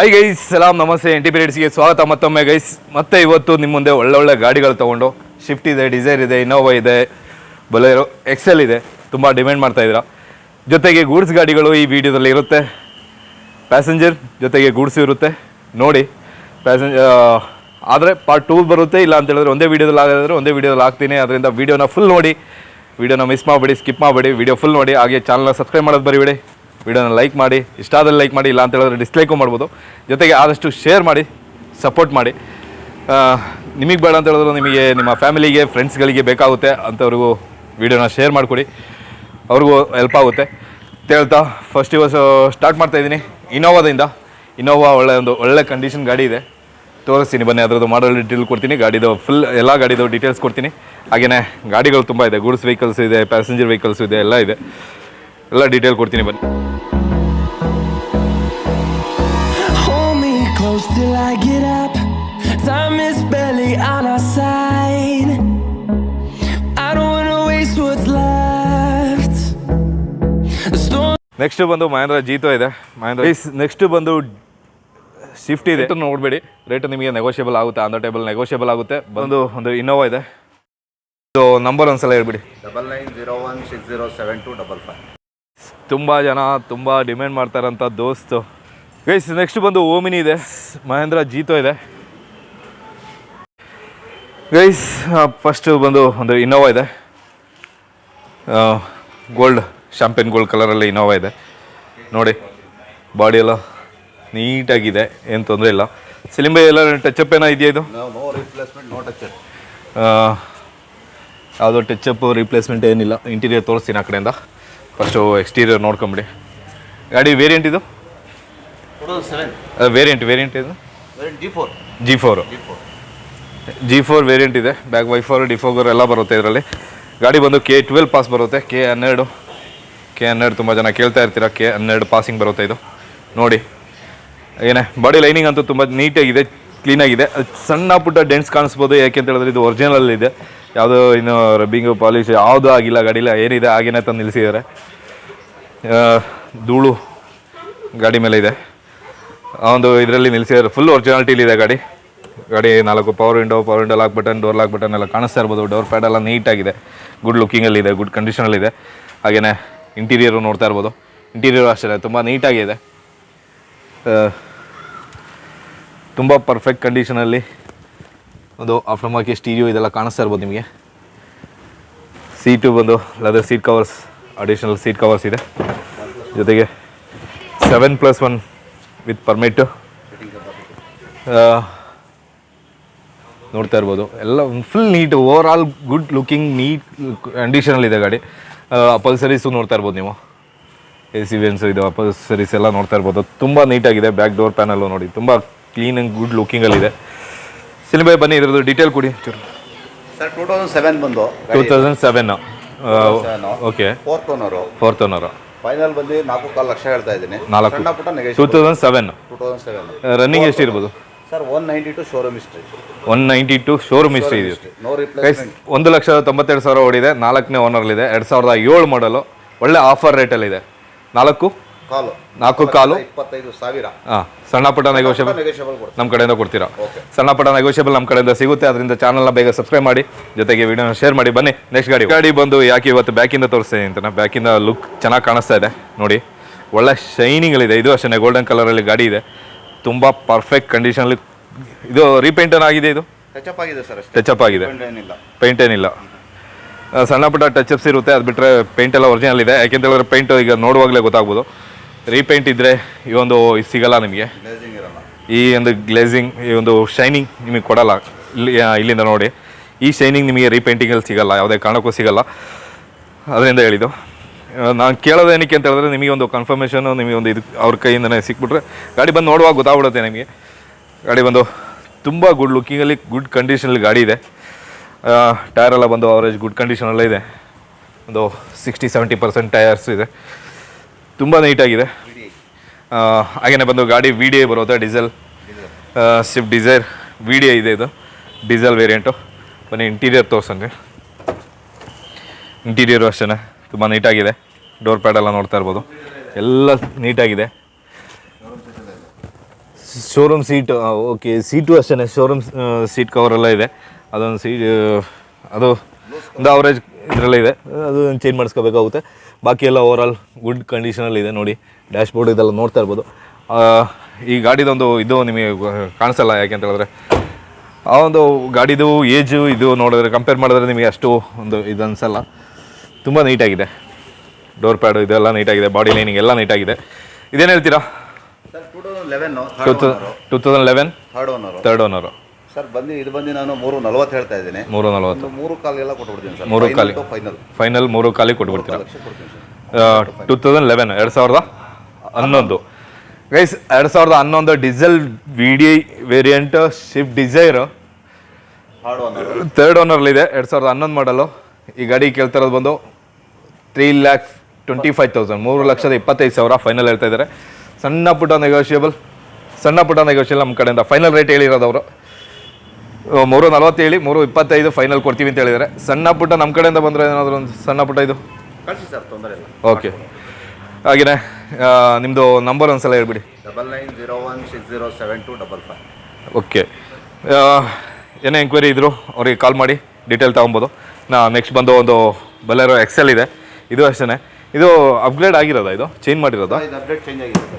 Hi guys ಸಲಾಮ್ ನಮಸ್ತೆ N T ಪಿರಿಯಡ್ಸ್ಗೆ ಸ್ವಾಗತ. ಮತ್ತೊಮ್ಮೆ ಗೈಸ್ ಮತ್ತೆ ಇವತ್ತು ನಿಮ್ಮ ಮುಂದೆ ಒಳ್ಳೊಳ್ಳೆ ಗಾಡಿಗಳು ತೊಗೊಂಡು ಶಿಫ್ಟ್ ಇದೆ ಡಿಸೈರ್ ಇದೆ ಇನೋವಾ ಇದೆ ಬೊಲೆರೋ ಎಕ್ಸೆಲ್ ಇದೆ. ತುಂಬ ಡಿಮ್ಯಾಂಡ್ ಮಾಡ್ತಾ ಇದ್ದೀರಾ. ಜೊತೆಗೆ ಗೂಡ್ಸ್ ಗಾಡಿಗಳು ಈ ವಿಡಿಯೋದಲ್ಲಿ ಇರುತ್ತೆ ಪ್ಯಾಸೆಂಜರ್ ಜೊತೆಗೆ ಗೂಡ್ಸ್ ಇರುತ್ತೆ. ನೋಡಿ ಪ್ಯಾಸೆಂಜರ್ ಆದರೆ ಪಾರ್ಟ್ ಟೂ ಬರುತ್ತೆ. ಇಲ್ಲ ಅಂತ ಹೇಳಿದ್ರೆ ಒಂದೇ ವೀಡಿಯೋದಲ್ಲಿ ಆಗಿದ್ರೆ ಒಂದೇ ವೀಡಿಯೋದಲ್ಲಿ ಹಾಕ್ತೀನಿ. ಅದರಿಂದ ವೀಡಿಯೋನ ಫುಲ್ ನೋಡಿ. ವೀಡಿಯೋನ ಮಿಸ್ ಮಾಡಬೇಡಿ ಸ್ಕಿಪ್ ಮಾಡಬೇಡಿ. ವೀಡಿಯೋ ಫುಲ್ ನೋಡಿ. ಹಾಗೆ ಚಾನಲ್ನ ಸಬ್ಸ್ಕ್ರೈಬ್ ಮಾಡೋದು ಬರಿಬೇಡಿ ವೀಡಿಯೋನ ಲೈಕ್ ಮಾಡಿ, ಇಷ್ಟ ಆದಲ್ಲಿ ಲೈಕ್ ಮಾಡಿ, ಇಲ್ಲ ಅಂತ ಹೇಳಿದ್ರೆ ಡಿಸ್ಲೈಕು ಮಾಡ್ಬೋದು. ಜೊತೆಗೆ ಆದಷ್ಟು ಶೇರ್ ಮಾಡಿ ಸಪೋರ್ಟ್ ಮಾಡಿ. ನಿಮಗೆ ಬೇಡ ಅಂತ ಹೇಳಿದ್ರು ನಿಮಗೆ ನಿಮ್ಮ ಫ್ಯಾಮಿಲಿಗೆ ಫ್ರೆಂಡ್ಸ್ಗಳಿಗೆ ಬೇಕಾಗುತ್ತೆ ಅಂಥವ್ರಿಗೂ ವಿಡಿಯೋನ ಶೇರ್ ಮಾಡಿಕೊಡಿ. ಅವ್ರಿಗೂ ಹೆಲ್ಪ್ ಆಗುತ್ತೆ. ಹೇಳ್ತಾ ಫಸ್ಟ್ ಇವತ್ತು ಸ್ಟಾರ್ಟ್ ಮಾಡ್ತಾ ಇದ್ದೀನಿ. ಇನೋವಾದಿಂದ ಇನೋವಾ ಒಳ್ಳೆ ಒಂದು ಒಳ್ಳೆ ಕಂಡೀಷನ್ ಗಾಡಿ ಇದೆ. ತೋರಿಸ್ತೀನಿ ಬನ್ನಿ, ಅದರದ್ದು ಮಾಡಲ್ ಡೀಟೇಲ್ ಕೊಡ್ತೀನಿ. ಗಾಡಿದು ಫುಲ್ ಎಲ್ಲ ಗಾಡಿದು ಡೀಟೇಲ್ಸ್ ಕೊಡ್ತೀನಿ. ಹಾಗೆಯೇ ಗಾಡಿಗಳು ತುಂಬ ಇದೆ. ಗೂಡ್ಸ್ ವೆಹಿಕಲ್ಸ್ ಇದೆ ಪ್ಯಾಸೆಂಜರ್ ವೆಹಿಕಲ್ಸ್ ಇದೆ, ಎಲ್ಲ ಇದೆ. ಎಲ್ಲ ಡೀಟೇಲ್ ಕೊಡ್ತೀನಿ ಬನ್ನಿ Hold me close till I get up. Time is barely on our side. I don't wanna waste what's left. The storm. Next ಬಂದು ಮಹೇಂದ್ರ ಜೀತೋ ಇದೆ ಮಹೇಂದ್ರ ನೆಕ್ಸ್ಟ್ ಬಂದು ಶಿಫ್ಟ್ ಇದೆ ನೋಡ್ಬೇಡಿ ರೇಟ್ ನಿಮಗೆ ನೆಗೋಷಿಯಬಲ್ ಆಗುತ್ತೆ ಆನ್ ದ ಟೇಬಲ್ ನೆಗೋಷಿಯಬಲ್ ಆಗುತ್ತೆ ಬಂದು ಒಂದು ಇನೋವಾ ಇದೆ ಸೊ ನಂಬರ್ ಒಂದ್ಸಲ ಹೇಳ್ಬಿಡಿ double nine zero one six zero seven two double five ತುಂಬ ಜನ ತುಂಬ ಡಿಮ್ಯಾಂಡ್ ಮಾಡ್ತಾರಂಥ ದೋಸ್ತು. ಗೈಸ್ ನೆಕ್ಸ್ಟ್ ಬಂದು ಓಮಿನಿ ಇದೆ. ಮಹೇಂದ್ರ ಜೀತೋ ಇದೆ. ಗೈಸ್ ಫಸ್ಟು ಬಂದು ಒಂದು ಇನೋವಾ ಇದೆ. ಗೋಲ್ಡ್ ಶಾಂಪೇನ್ ಗೋಲ್ಡ್ ಕಲರಲ್ಲಿ ಇನೋವಾ ಇದೆ. ನೋಡಿ ಬಾಡಿ ಎಲ್ಲ ನೀಟಾಗಿದೆ ಏನು ತೊಂದರೆ ಇಲ್ಲ. ಸಿಲಿಂಬೆ ಎಲ್ಲ ಟಚಪ್ ಏನೋ ಇದೆಯಾ ಇದು? ಯಾವುದೋ ಟಚಪ್ ರಿಪ್ಲೇಸ್ಮೆಂಟ್ ಏನಿಲ್ಲ. ಇಂಟೀರಿಯರ್ ತೋರಿಸ್ತೀನಿ ಆ ಕಡೆಯಿಂದ. ಫಸ್ಟು ಎಕ್ಸ್ಟೀರಿಯರ್ ನೋಡ್ಕೊಂಬಿಡಿ. ಗಾಡಿ ವೇರಿಯಂಟ್ ಇದು? ವೇರಿಯಂಟ್ ವೇರಿಯಂಟ್ ಇದು? G four G four G four variant ಇದೆ. Back Y four D four ಎಲ್ಲ ಬರುತ್ತೆ ಇದರಲ್ಲಿ. ಗಾಡಿ ಬಂದು ಕೆ ಟ್ವೆಲ್ ಪಾಸ್ ಬರುತ್ತೆ. ಕೆ ಹನ್ನೆರಡು. ಕೆ ಹನ್ನೆರಡು ತುಂಬ ಜನ ಕೇಳ್ತಾ ಇರ್ತೀರ. ಕೆ ಹನ್ನೆರಡು ಪಾಸಿಂಗ್ ಬರುತ್ತೆ ಇದು. ನೋಡಿ. ಏನೇ ಬಾಡಿ ಲೈನಿಂಗ್ ಅಂತೂ ತುಂಬ ನೀಟಾಗಿದೆ ಕ್ಲೀನಾಗಿದೆ ಅದು ಸಣ್ಣ ಪುಟ್ಟ ಡೆಂಟ್ಸ್ ಕಾಣಿಸ್ಬೋದು. ಯಾಕೆ ಅಂತ ಹೇಳಿದ್ರೆ ಇದು ಒರಿಜಿನಲ್ ಇದೆ ಯಾವುದೋ ಇನ್ನು ರಬ್ಬಿಂಗು ಪಾಲಿಶ್ ಯಾವುದೂ ಆಗಿಲ್ಲ ಗಾಡಿಲ್ಲ ಏನಿದೆ ಹಾಗೇನೆ ತಂದು ನಿಲ್ಲಿಸಿದ್ದಾರೆ. ಧೂಳು ಗಾಡಿ ಮೇಲೆ ಇದೆ. ಒಂದು ಇದರಲ್ಲಿ ನಿಲ್ಲಿಸಿದ್ದಾರೆ. ಫುಲ್ ಒರಿಜಿನಾಲಿಟಿಲಿ ಇದೆ ಗಾಡಿ. ಗಾಡಿ ನಾಲ್ಕು power window power window lock button door lock button ಎಲ್ಲ ಕಾಣಿಸ್ತಾ ಇರ್ಬೋದು. ಡೋರ್ ಪ್ಯಾಡ್ ಎಲ್ಲ ನೀಟಾಗಿದೆ ಗುಡ್ ಲುಕ್ಕಿಂಗಲ್ಲಿದೆ ಗುಡ್ ಕಂಡೀಷನಲ್ಲಿದೆ ಹಾಗೆಯೇ ಇಂಟೀರಿಯರು ನೋಡ್ತಾ ಇರ್ಬೋದು. ಇಂಟೀರಿಯರು ಅಷ್ಟೇ ತುಂಬ ನೀಟಾಗಿದೆ ತುಂಬ ಪರ್ಫೆಕ್ಟ್ ಕಂಡೀಷನಲ್ಲಿ ಒಂದು ಆಫ್ಟರ್ ಮಾರ್ಕೆಟ್ ಸ್ಟೀರಿಯೋ ಇದೆಲ್ಲ ಕಾಣಿಸ್ತಾ ಇರ್ಬೋದು ನಿಮಗೆ. ಸೀಟು ಬಂದು leather seat covers additional seat covers ಇದೆ. ಜೊತೆಗೆ seven plus one with permit ನೋಡ್ತಾ ಇರ್ಬೋದು. ಎಲ್ಲ full neat overall good looking neat ಕಂಡೀಷನಲ್ಲಿದೆ ಗಾಡಿ. ಅಪಲ್ಸರೀಸು ನೋಡ್ತಾ ಇರ್ಬೋದು ನೀವು. ಎ ಸಿ ವೆನ್ಸು ಇದು ಅಪಲ್ಸರೀಸ್ ಎಲ್ಲ ನೋಡ್ತಾ ಇರ್ಬೋದು. ತುಂಬ ನೀಟಾಗಿದೆ ಬ್ಯಾಕ್ ಡೋರ್ ಪ್ಯಾನಲ್ಲು ನೋಡಿ. ತುಂಬ ಕ್ಲೀನ್ ಆ್ಯಂಡ್ ಗುಡ್ ಲುಕಿಂಗಲ್ಲಿದೆ ಸಿನಿಮಾ ಬನ್ನಿ ಇರೋದು ಡೀಟೇಲ್ ಕೊಡಿ. ಸರ್ ಟೂ ತೌಸಂಡ್ ಸೆವೆನ್ ಬಂದು two thousand seven okay fourth owner fourth owner final ಬಂದು ನಾಲ್ಕು ಕಾಲು ಲಕ್ಷ ಹೇಳ್ತಾ ಇದ್ದೀನಿ. ನಾಲ್ಕು. ಸಣ್ಣ ಪುಟ್ಟ two negotiation thousand seven two thousand seven running ಎಷ್ಟಿರ್ಬೋದು sir one ninety two showroom history one ninety two showroom history ಇದೆ. ನೋ ಗೈಸ್ ರಿಪ್ಲೇಸ್ಮೆಂಟ್ ಒಂದು ಲಕ್ಷದ ತೊಂಬತ್ತೆರಡು ಸಾವಿರ ಓಡಿದೆ. ನಾಲ್ಕನೇ ಓನರ್ಲಿದೆ ಎರಡು ಸಾವಿರದ ಏಳು ಮಾಡಲು ಒಳ್ಳೆ ಆಫರ್ ರೇಟಲ್ಲಿದೆ ನಾಲ್ಕು? ಕಾಲು. ನಾಲ್ಕು ಕಾಲು? ಇಪ್ಪತ್ತೈದು ಸಾವಿರ. ಹಾಂ ಸಣ್ಣ ಪುಟ್ಟ ನೆಗೋಷಿಯಬಲ್ ನಮ್ಮ ಕಡೆಯಿಂದ ಕೊಡ್ತೀರಾ. ಸಣ್ಣ ಪುಟ್ಟ ನೆಗೋಷಿಯಬಲ್ ನಮ್ಮ ಕಡೆಯಿಂದ ಸಿಗುತ್ತೆ. ಅದರಿಂದ ಚಾನಲ್ನ ಬೇಗ ಸಬ್ಸ್ಕ್ರೈಬ್ ಮಾಡಿ ಜೊತೆಗೆ ವಿಡಿಯೋನ ಶೇರ್ ಮಾಡಿ. ಬನ್ನಿ ನೆಕ್ಸ್ಟ್ ಗಾಡಿ. ಗಾಡಿ ಬಂದು ಯಾಕೆ ಇವತ್ತು ಬ್ಯಾಕಿಂದ ತೋರಿಸ್ತೀನಿ ಅಂತ ಬ್ಯಾಕಿಂದ ಲುಕ್ ಚೆನ್ನಾಗಿ ಕಾಣಿಸ್ತಾ ಇದೆ. ನೋಡಿ ಒಳ್ಳೆ ಶೈನಿಂಗಲ್ಲಿದೆ ಇದು. ಅಷ್ಟೇ ಗೋಲ್ಡನ್ ಕಲರಲ್ಲಿ ಗಾಡಿ ಇದೆ. ತುಂಬ ಪರ್ಫೆಕ್ಟ್ ಕಂಡೀಷನಲ್ಲಿ ಇದು ರೀಪೇಂಟನ್ ಆಗಿದೆ ಇದು? ಟಚಪ್ ಆಗಿದೆ ಸರ್ ಆಗಿದೆ. ಪೇಂಟ್ ಏನಿಲ್ಲ. ಸಣ್ಣ ಪುಟ್ಟ ಟಚಪ್ಸ್ ಇರುತ್ತೆ. ಅದು ಬಿಟ್ಟರೆ ಪೇಂಟ್ ಎಲ್ಲ ಒರಿಜಿನಲ್ ಇದೆ. ಯಾಕೆಂತ ಹೇಳಿದ್ರೆ ಪೇಂಟ್ ಈಗ ನೋಡುವಾಗಲೇ ಗೊತ್ತಾಗ್ಬೋದು. ರೀಪೇಂಟ್ ಇದ್ದರೆ ಈ ಒಂದು ಸಿಗಲ್ಲ ನಿಮಗೆ? ಈ ಒಂದು ಗ್ಲೇಸಿಂಗ್ ಈ ಒಂದು ಶೈನಿಂಗ್ ನಿಮಗೆ ಕೊಡಲ್ಲ. ಇಲ್ಲಿ ಇಲ್ಲಿಂದ ನೋಡಿ. ಈ ಶೈನಿಂಗ್ ನಿಮಗೆ ರೀಪೇಂಟಿಂಗಲ್ಲಿ ಸಿಗಲ್ಲ ಯಾವುದೇ ಕಾರಣಕ್ಕೂ ಸಿಗಲ್ಲ. ಅದರಿಂದ ಹೇಳಿದ್ದು. ನಾನು ಕೇಳೋದು ಏನಕ್ಕೆ ಅಂತ ಹೇಳಿದ್ರೆ ನಿಮಗೆ ಒಂದು ಕನ್ಫರ್ಮೇಷನು ನಿಮಗೆ ಒಂದು ಇದು ಅವ್ರ ಕೈಯಿಂದನೇ ಸಿಕ್ಬಿಟ್ರೆ ಗಾಡಿ ಬಂದು ನೋಡುವಾಗ ಗೊತ್ತಾಗ್ಬಿಡುತ್ತೆ ನಿಮಗೆ. ಗಾಡಿ ಬಂದು ತುಂಬ ಗುಡ್ ಲುಕ್ಕಿಂಗಲ್ಲಿ ಗುಡ್ ಕಂಡೀಷನಲ್ಲಿ ಗಾಡಿ ಇದೆ. ಟೈರೆಲ್ಲ ಬಂದು ಅವರೇಜ್ ಗುಡ್ ಕಂಡೀಷನಲ್ಲೇ ಇದೆ. ಒಂದು ಸಿಕ್ಸ್ಟಿ ಸೆವೆಂಟಿ ಪರ್ಸೆಂಟ್ ಟೈರ್ಸ್ ಇದೆ. ತುಂಬ ನೀಟಾಗಿದೆ ಹಾಗೇನೆ ಬಂದು ಗಾಡಿ ವಿ ಡಿ ಐ ಬರುತ್ತೆ? Diesel Swift Dzire V D I ಇದೆ ಇದು. ಡೀಸೆಲ್ ವೇರಿಯಂಟು ಬನ್ನಿ ಇಂಟೀರಿಯರ್ ತೋರ್ಸಂಗೆ. ಇಂಟೀರಿಯರು ಅಷ್ಟೇ ತುಂಬ ನೀಟಾಗಿದೆ ಡೋರ್ ಪ್ಯಾಡ್ ಎಲ್ಲ ನೋಡ್ತಾ ಇರ್ಬೋದು. ಎಲ್ಲ ನೀಟಾಗಿದೆ ಶೋರೂಮ್ ಸೀಟ್ ಓಕೆ ಸೀಟು ಅಷ್ಟೇ ಶೋರೂಮ್ ಸೀಟ್ ಕವರ್ ಎಲ್ಲ ಇದೆ. ಅದೊಂದು ಸೀ ಅದು ಒಂದು ಅವರೇಜ್ ಇದರಲ್ಲೇ ಇದೆ. ಅದು ಚೇಂಜ್ ಮಾಡಿಸ್ಕೋಬೇಕಾಗುತ್ತೆ. ಬಾಕಿ ಎಲ್ಲ ಓವರ್ ಆಲ್ ಗುಡ್ ಕಂಡೀಷನಲ್ಲಿ ಇದೆ ನೋಡಿ. ಡ್ಯಾಶ್ ಬೋರ್ಡ್ ಇದೆಲ್ಲ ನೋಡ್ತಾ ಇರ್ಬೋದು. ಈ ಗಾಡಿದೊಂದು ಇದು ನಿಮಗೆ ಕಾಣಿಸಲ್ಲ ಯಾಕೆ ಅಂತ ಹೇಳಿದ್ರೆ ಆ ಒಂದು ಗಾಡಿದು ಏಜು ಇದು ನೋಡಿದ್ರೆ ಕಂಪೇರ್ ಮಾಡಿದ್ರೆ ನಿಮಗೆ ಅಷ್ಟು ಒಂದು ಇದು ಅನಿಸಲ್ಲ. ತುಂಬ ನೀಟಾಗಿದೆ ಡೋರ್ ಪ್ಯಾಡು ಇದೆಲ್ಲ ನೀಟಾಗಿದೆ ಬಾಡಿ ಲೈನಿಂಗ್ ಎಲ್ಲ ನೀಟಾಗಿದೆ ಇದೇನು ಹೇಳ್ತೀರಾ? Two thousand eleven third owner sir ಬಂದು ಇದು ಬಂದು ನಾನು ಮೂರು ನಲ್ವತ್ತು ಹೇಳ್ತಾ ಇದ್ದೀನಿ. ಮೂರು ನಲವತ್ತು. ಒಂದು ಮೂರು ಕಾಲಿಗೆಲ್ಲ ಕೊಟ್ಬಿಡ್ತೀನಿ ಸರ್. ಮೂರು ಕಾಲಿ. ಫೈನಲ್ ಫೈನಲ್ ಮೂರು ಕಾಲಿ ಕೊಟ್ಬಿಡ್ತೀರಾ? ಲಕ್ಷ ಕೊಡ್ತೀನಿ ಸರ್. ಟೂ ತೌಸಂಡ್ ಲೆವೆನ್ ಎರಡು ಸಾವಿರದ ಹನ್ನೊಂದು. ಗೈಸ್ ಎರಡು ಸಾವಿರದ ಹನ್ನೊಂದು diesel V D variant Swift Dzire third ಓನರ್ಲ್ಲಿ third ಓನರ್ಲಿದೆ ಎರಡು ಸಾವಿರದ ಹನ್ನೊಂದು ಮಾಡಲು ಈ ಗಾಡಿ ಕೇಳ್ತಿರೋದು ಬಂದು three lakh twenty five thousand ಮೂರು ಲಕ್ಷದ ಇಪ್ಪತ್ತೈದು ಸಾವಿರ ಫೈನಲ್ ಹೇಳ್ತಾ ಇದ್ದಾರೆ. ಸಣ್ಣ ಪುಟ್ಟ ನೆಗೋಷಿಯಬಲ್ ಸಣ್ಣ ಪುಟ್ಟ ನೆಗೋಷಿಯಲ್ ನಮ್ಮ ಕಡೆಯಿಂದ. ಫೈನಲ್ ರೇಟ್ ಹೇಳಿರೋದು ಅವರು. ಮೂರು ನಲ್ವತ್ತು ಹೇಳಿ ಮೂರು ಇಪ್ಪತ್ತೈದು ಫೈನಲ್ ಕೊಡ್ತೀವಿ ಅಂತ ಹೇಳಿದರೆ ಸಣ್ಣ ಪುಟ್ಟ ನಮ್ಮ ಕಡೆಯಿಂದ ಬಂದರೆ ಏನಾದರೂ ಒಂದು ಸಣ್ಣ ಪುಟ್ಟ ಇದು? ಕಳಿಸಿ ಸರ್ ತೊಂದರೆ ಇಲ್ಲ. ಓಕೆ ಹಾಗೆಯೇ ನಿಮ್ಮದು ನಂಬರ್ ಒಂದ್ಸಲ ಹೇಳ್ಬಿಡಿ. Double nine zero one six zero seven two double five okay ಏನೇ ಎಂಕ್ವೈರಿ ಇದ್ದರು ಅವ್ರಿಗೆ ಕಾಲ್ ಮಾಡಿ ಡೀಟೇಲ್ ತೊಗೊಬೋದು. ನಾ ನೆಕ್ಸ್ಟ್ ಬಂದು ಒಂದು ಬಲೆರೋ ಎಕ್ಸೆಲ್ ಇದೆ. ಇದು ಅಷ್ಟೇ ಇದು ಅಪ್ಗ್ರೇಡ್ ಆಗಿರೋದಾ ಇದು? ಚೇಂಜ್ ಮಾಡಿರೋದಾ?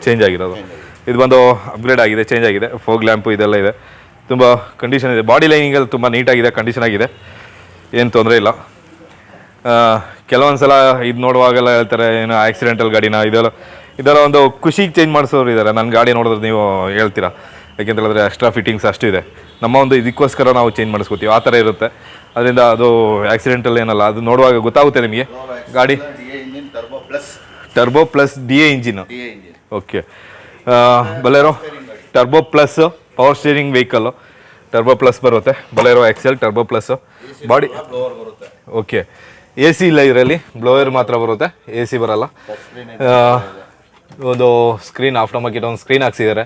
ಚೇಂಜ್ ಆಗಿರೋದು. ಇದು ಬಂದು ಅಪ್ಗ್ರೇಡ್ ಆಗಿದೆ ಚೇಂಜ್ ಆಗಿದೆ. ಫೋಗ್ ಲ್ಯಾಂಪು ಇದೆಲ್ಲ ಇದೆ. ತುಂಬ ಕಂಡೀಷನ್ ಇದೆ. ಬಾಡಿ ಲೈನಿಂಗಲ್ಲಿ ತುಂಬ ನೀಟಾಗಿದೆ ಕಂಡೀಷನ್ ಆಗಿದೆ. ಏನು ತೊಂದರೆ ಇಲ್ಲ. ಕೆಲವೊಂದು ಸಲ ಇದು ನೋಡುವಾಗೆಲ್ಲ ಹೇಳ್ತಾರೆ ಏನು ಆಕ್ಸಿಡೆಂಟಲ್ ಗಾಡಿನ ಇದೆಲ್ಲ ಇದೆಲ್ಲ ಒಂದು ಖುಷಿಗೆ ಚೇಂಜ್ ಮಾಡಿಸೋರು ಇದ್ದಾರೆ ನನ್ನ ಗಾಡಿ ನೋಡಿದ್ರೆ ನೀವು ಹೇಳ್ತೀರಾ? ಯಾಕೆಂತ ಹೇಳಿದ್ರೆ ಎಕ್ಸ್ಟ್ರಾ ಫಿಟ್ಟಿಂಗ್ಸ್ ಅಷ್ಟು ಇದೆ. ನಮ್ಮ ಒಂದು ಇದಕ್ಕೋಸ್ಕರ ನಾವು ಚೇಂಜ್ ಮಾಡಿಸ್ಕೋತೀವಿ. ಆ ಥರ ಇರುತ್ತೆ. ಅದರಿಂದ ಅದು ಆಕ್ಸಿಡೆಂಟಲ್ ಏನಲ್ಲ ಅದು ನೋಡುವಾಗ ಗೊತ್ತಾಗುತ್ತೆ ನಿಮಗೆ. ಗಾಡಿ turbo plus D A engine okay Bolero turbo plus power steering vehicle turbo plus ಬರುತ್ತೆ. Bolero Excel turbo plus body ಬರುತ್ತೆ. ಓಕೆ ಎ ಸಿ ಇಲ್ಲ ಇದರಲ್ಲಿ ಬ್ಲೋಯರ್ ಮಾತ್ರ ಬರುತ್ತೆ. ಎ ಸಿ ಬರಲ್ಲ ಒಂದು ಸ್ಕ್ರೀನ್ ಆಫ್ಟರ್ ಮಾರ್ಕೆಟ್ ಒಂದು ಸ್ಕ್ರೀನ್ ಹಾಕ್ಸಿದ್ದಾರೆ.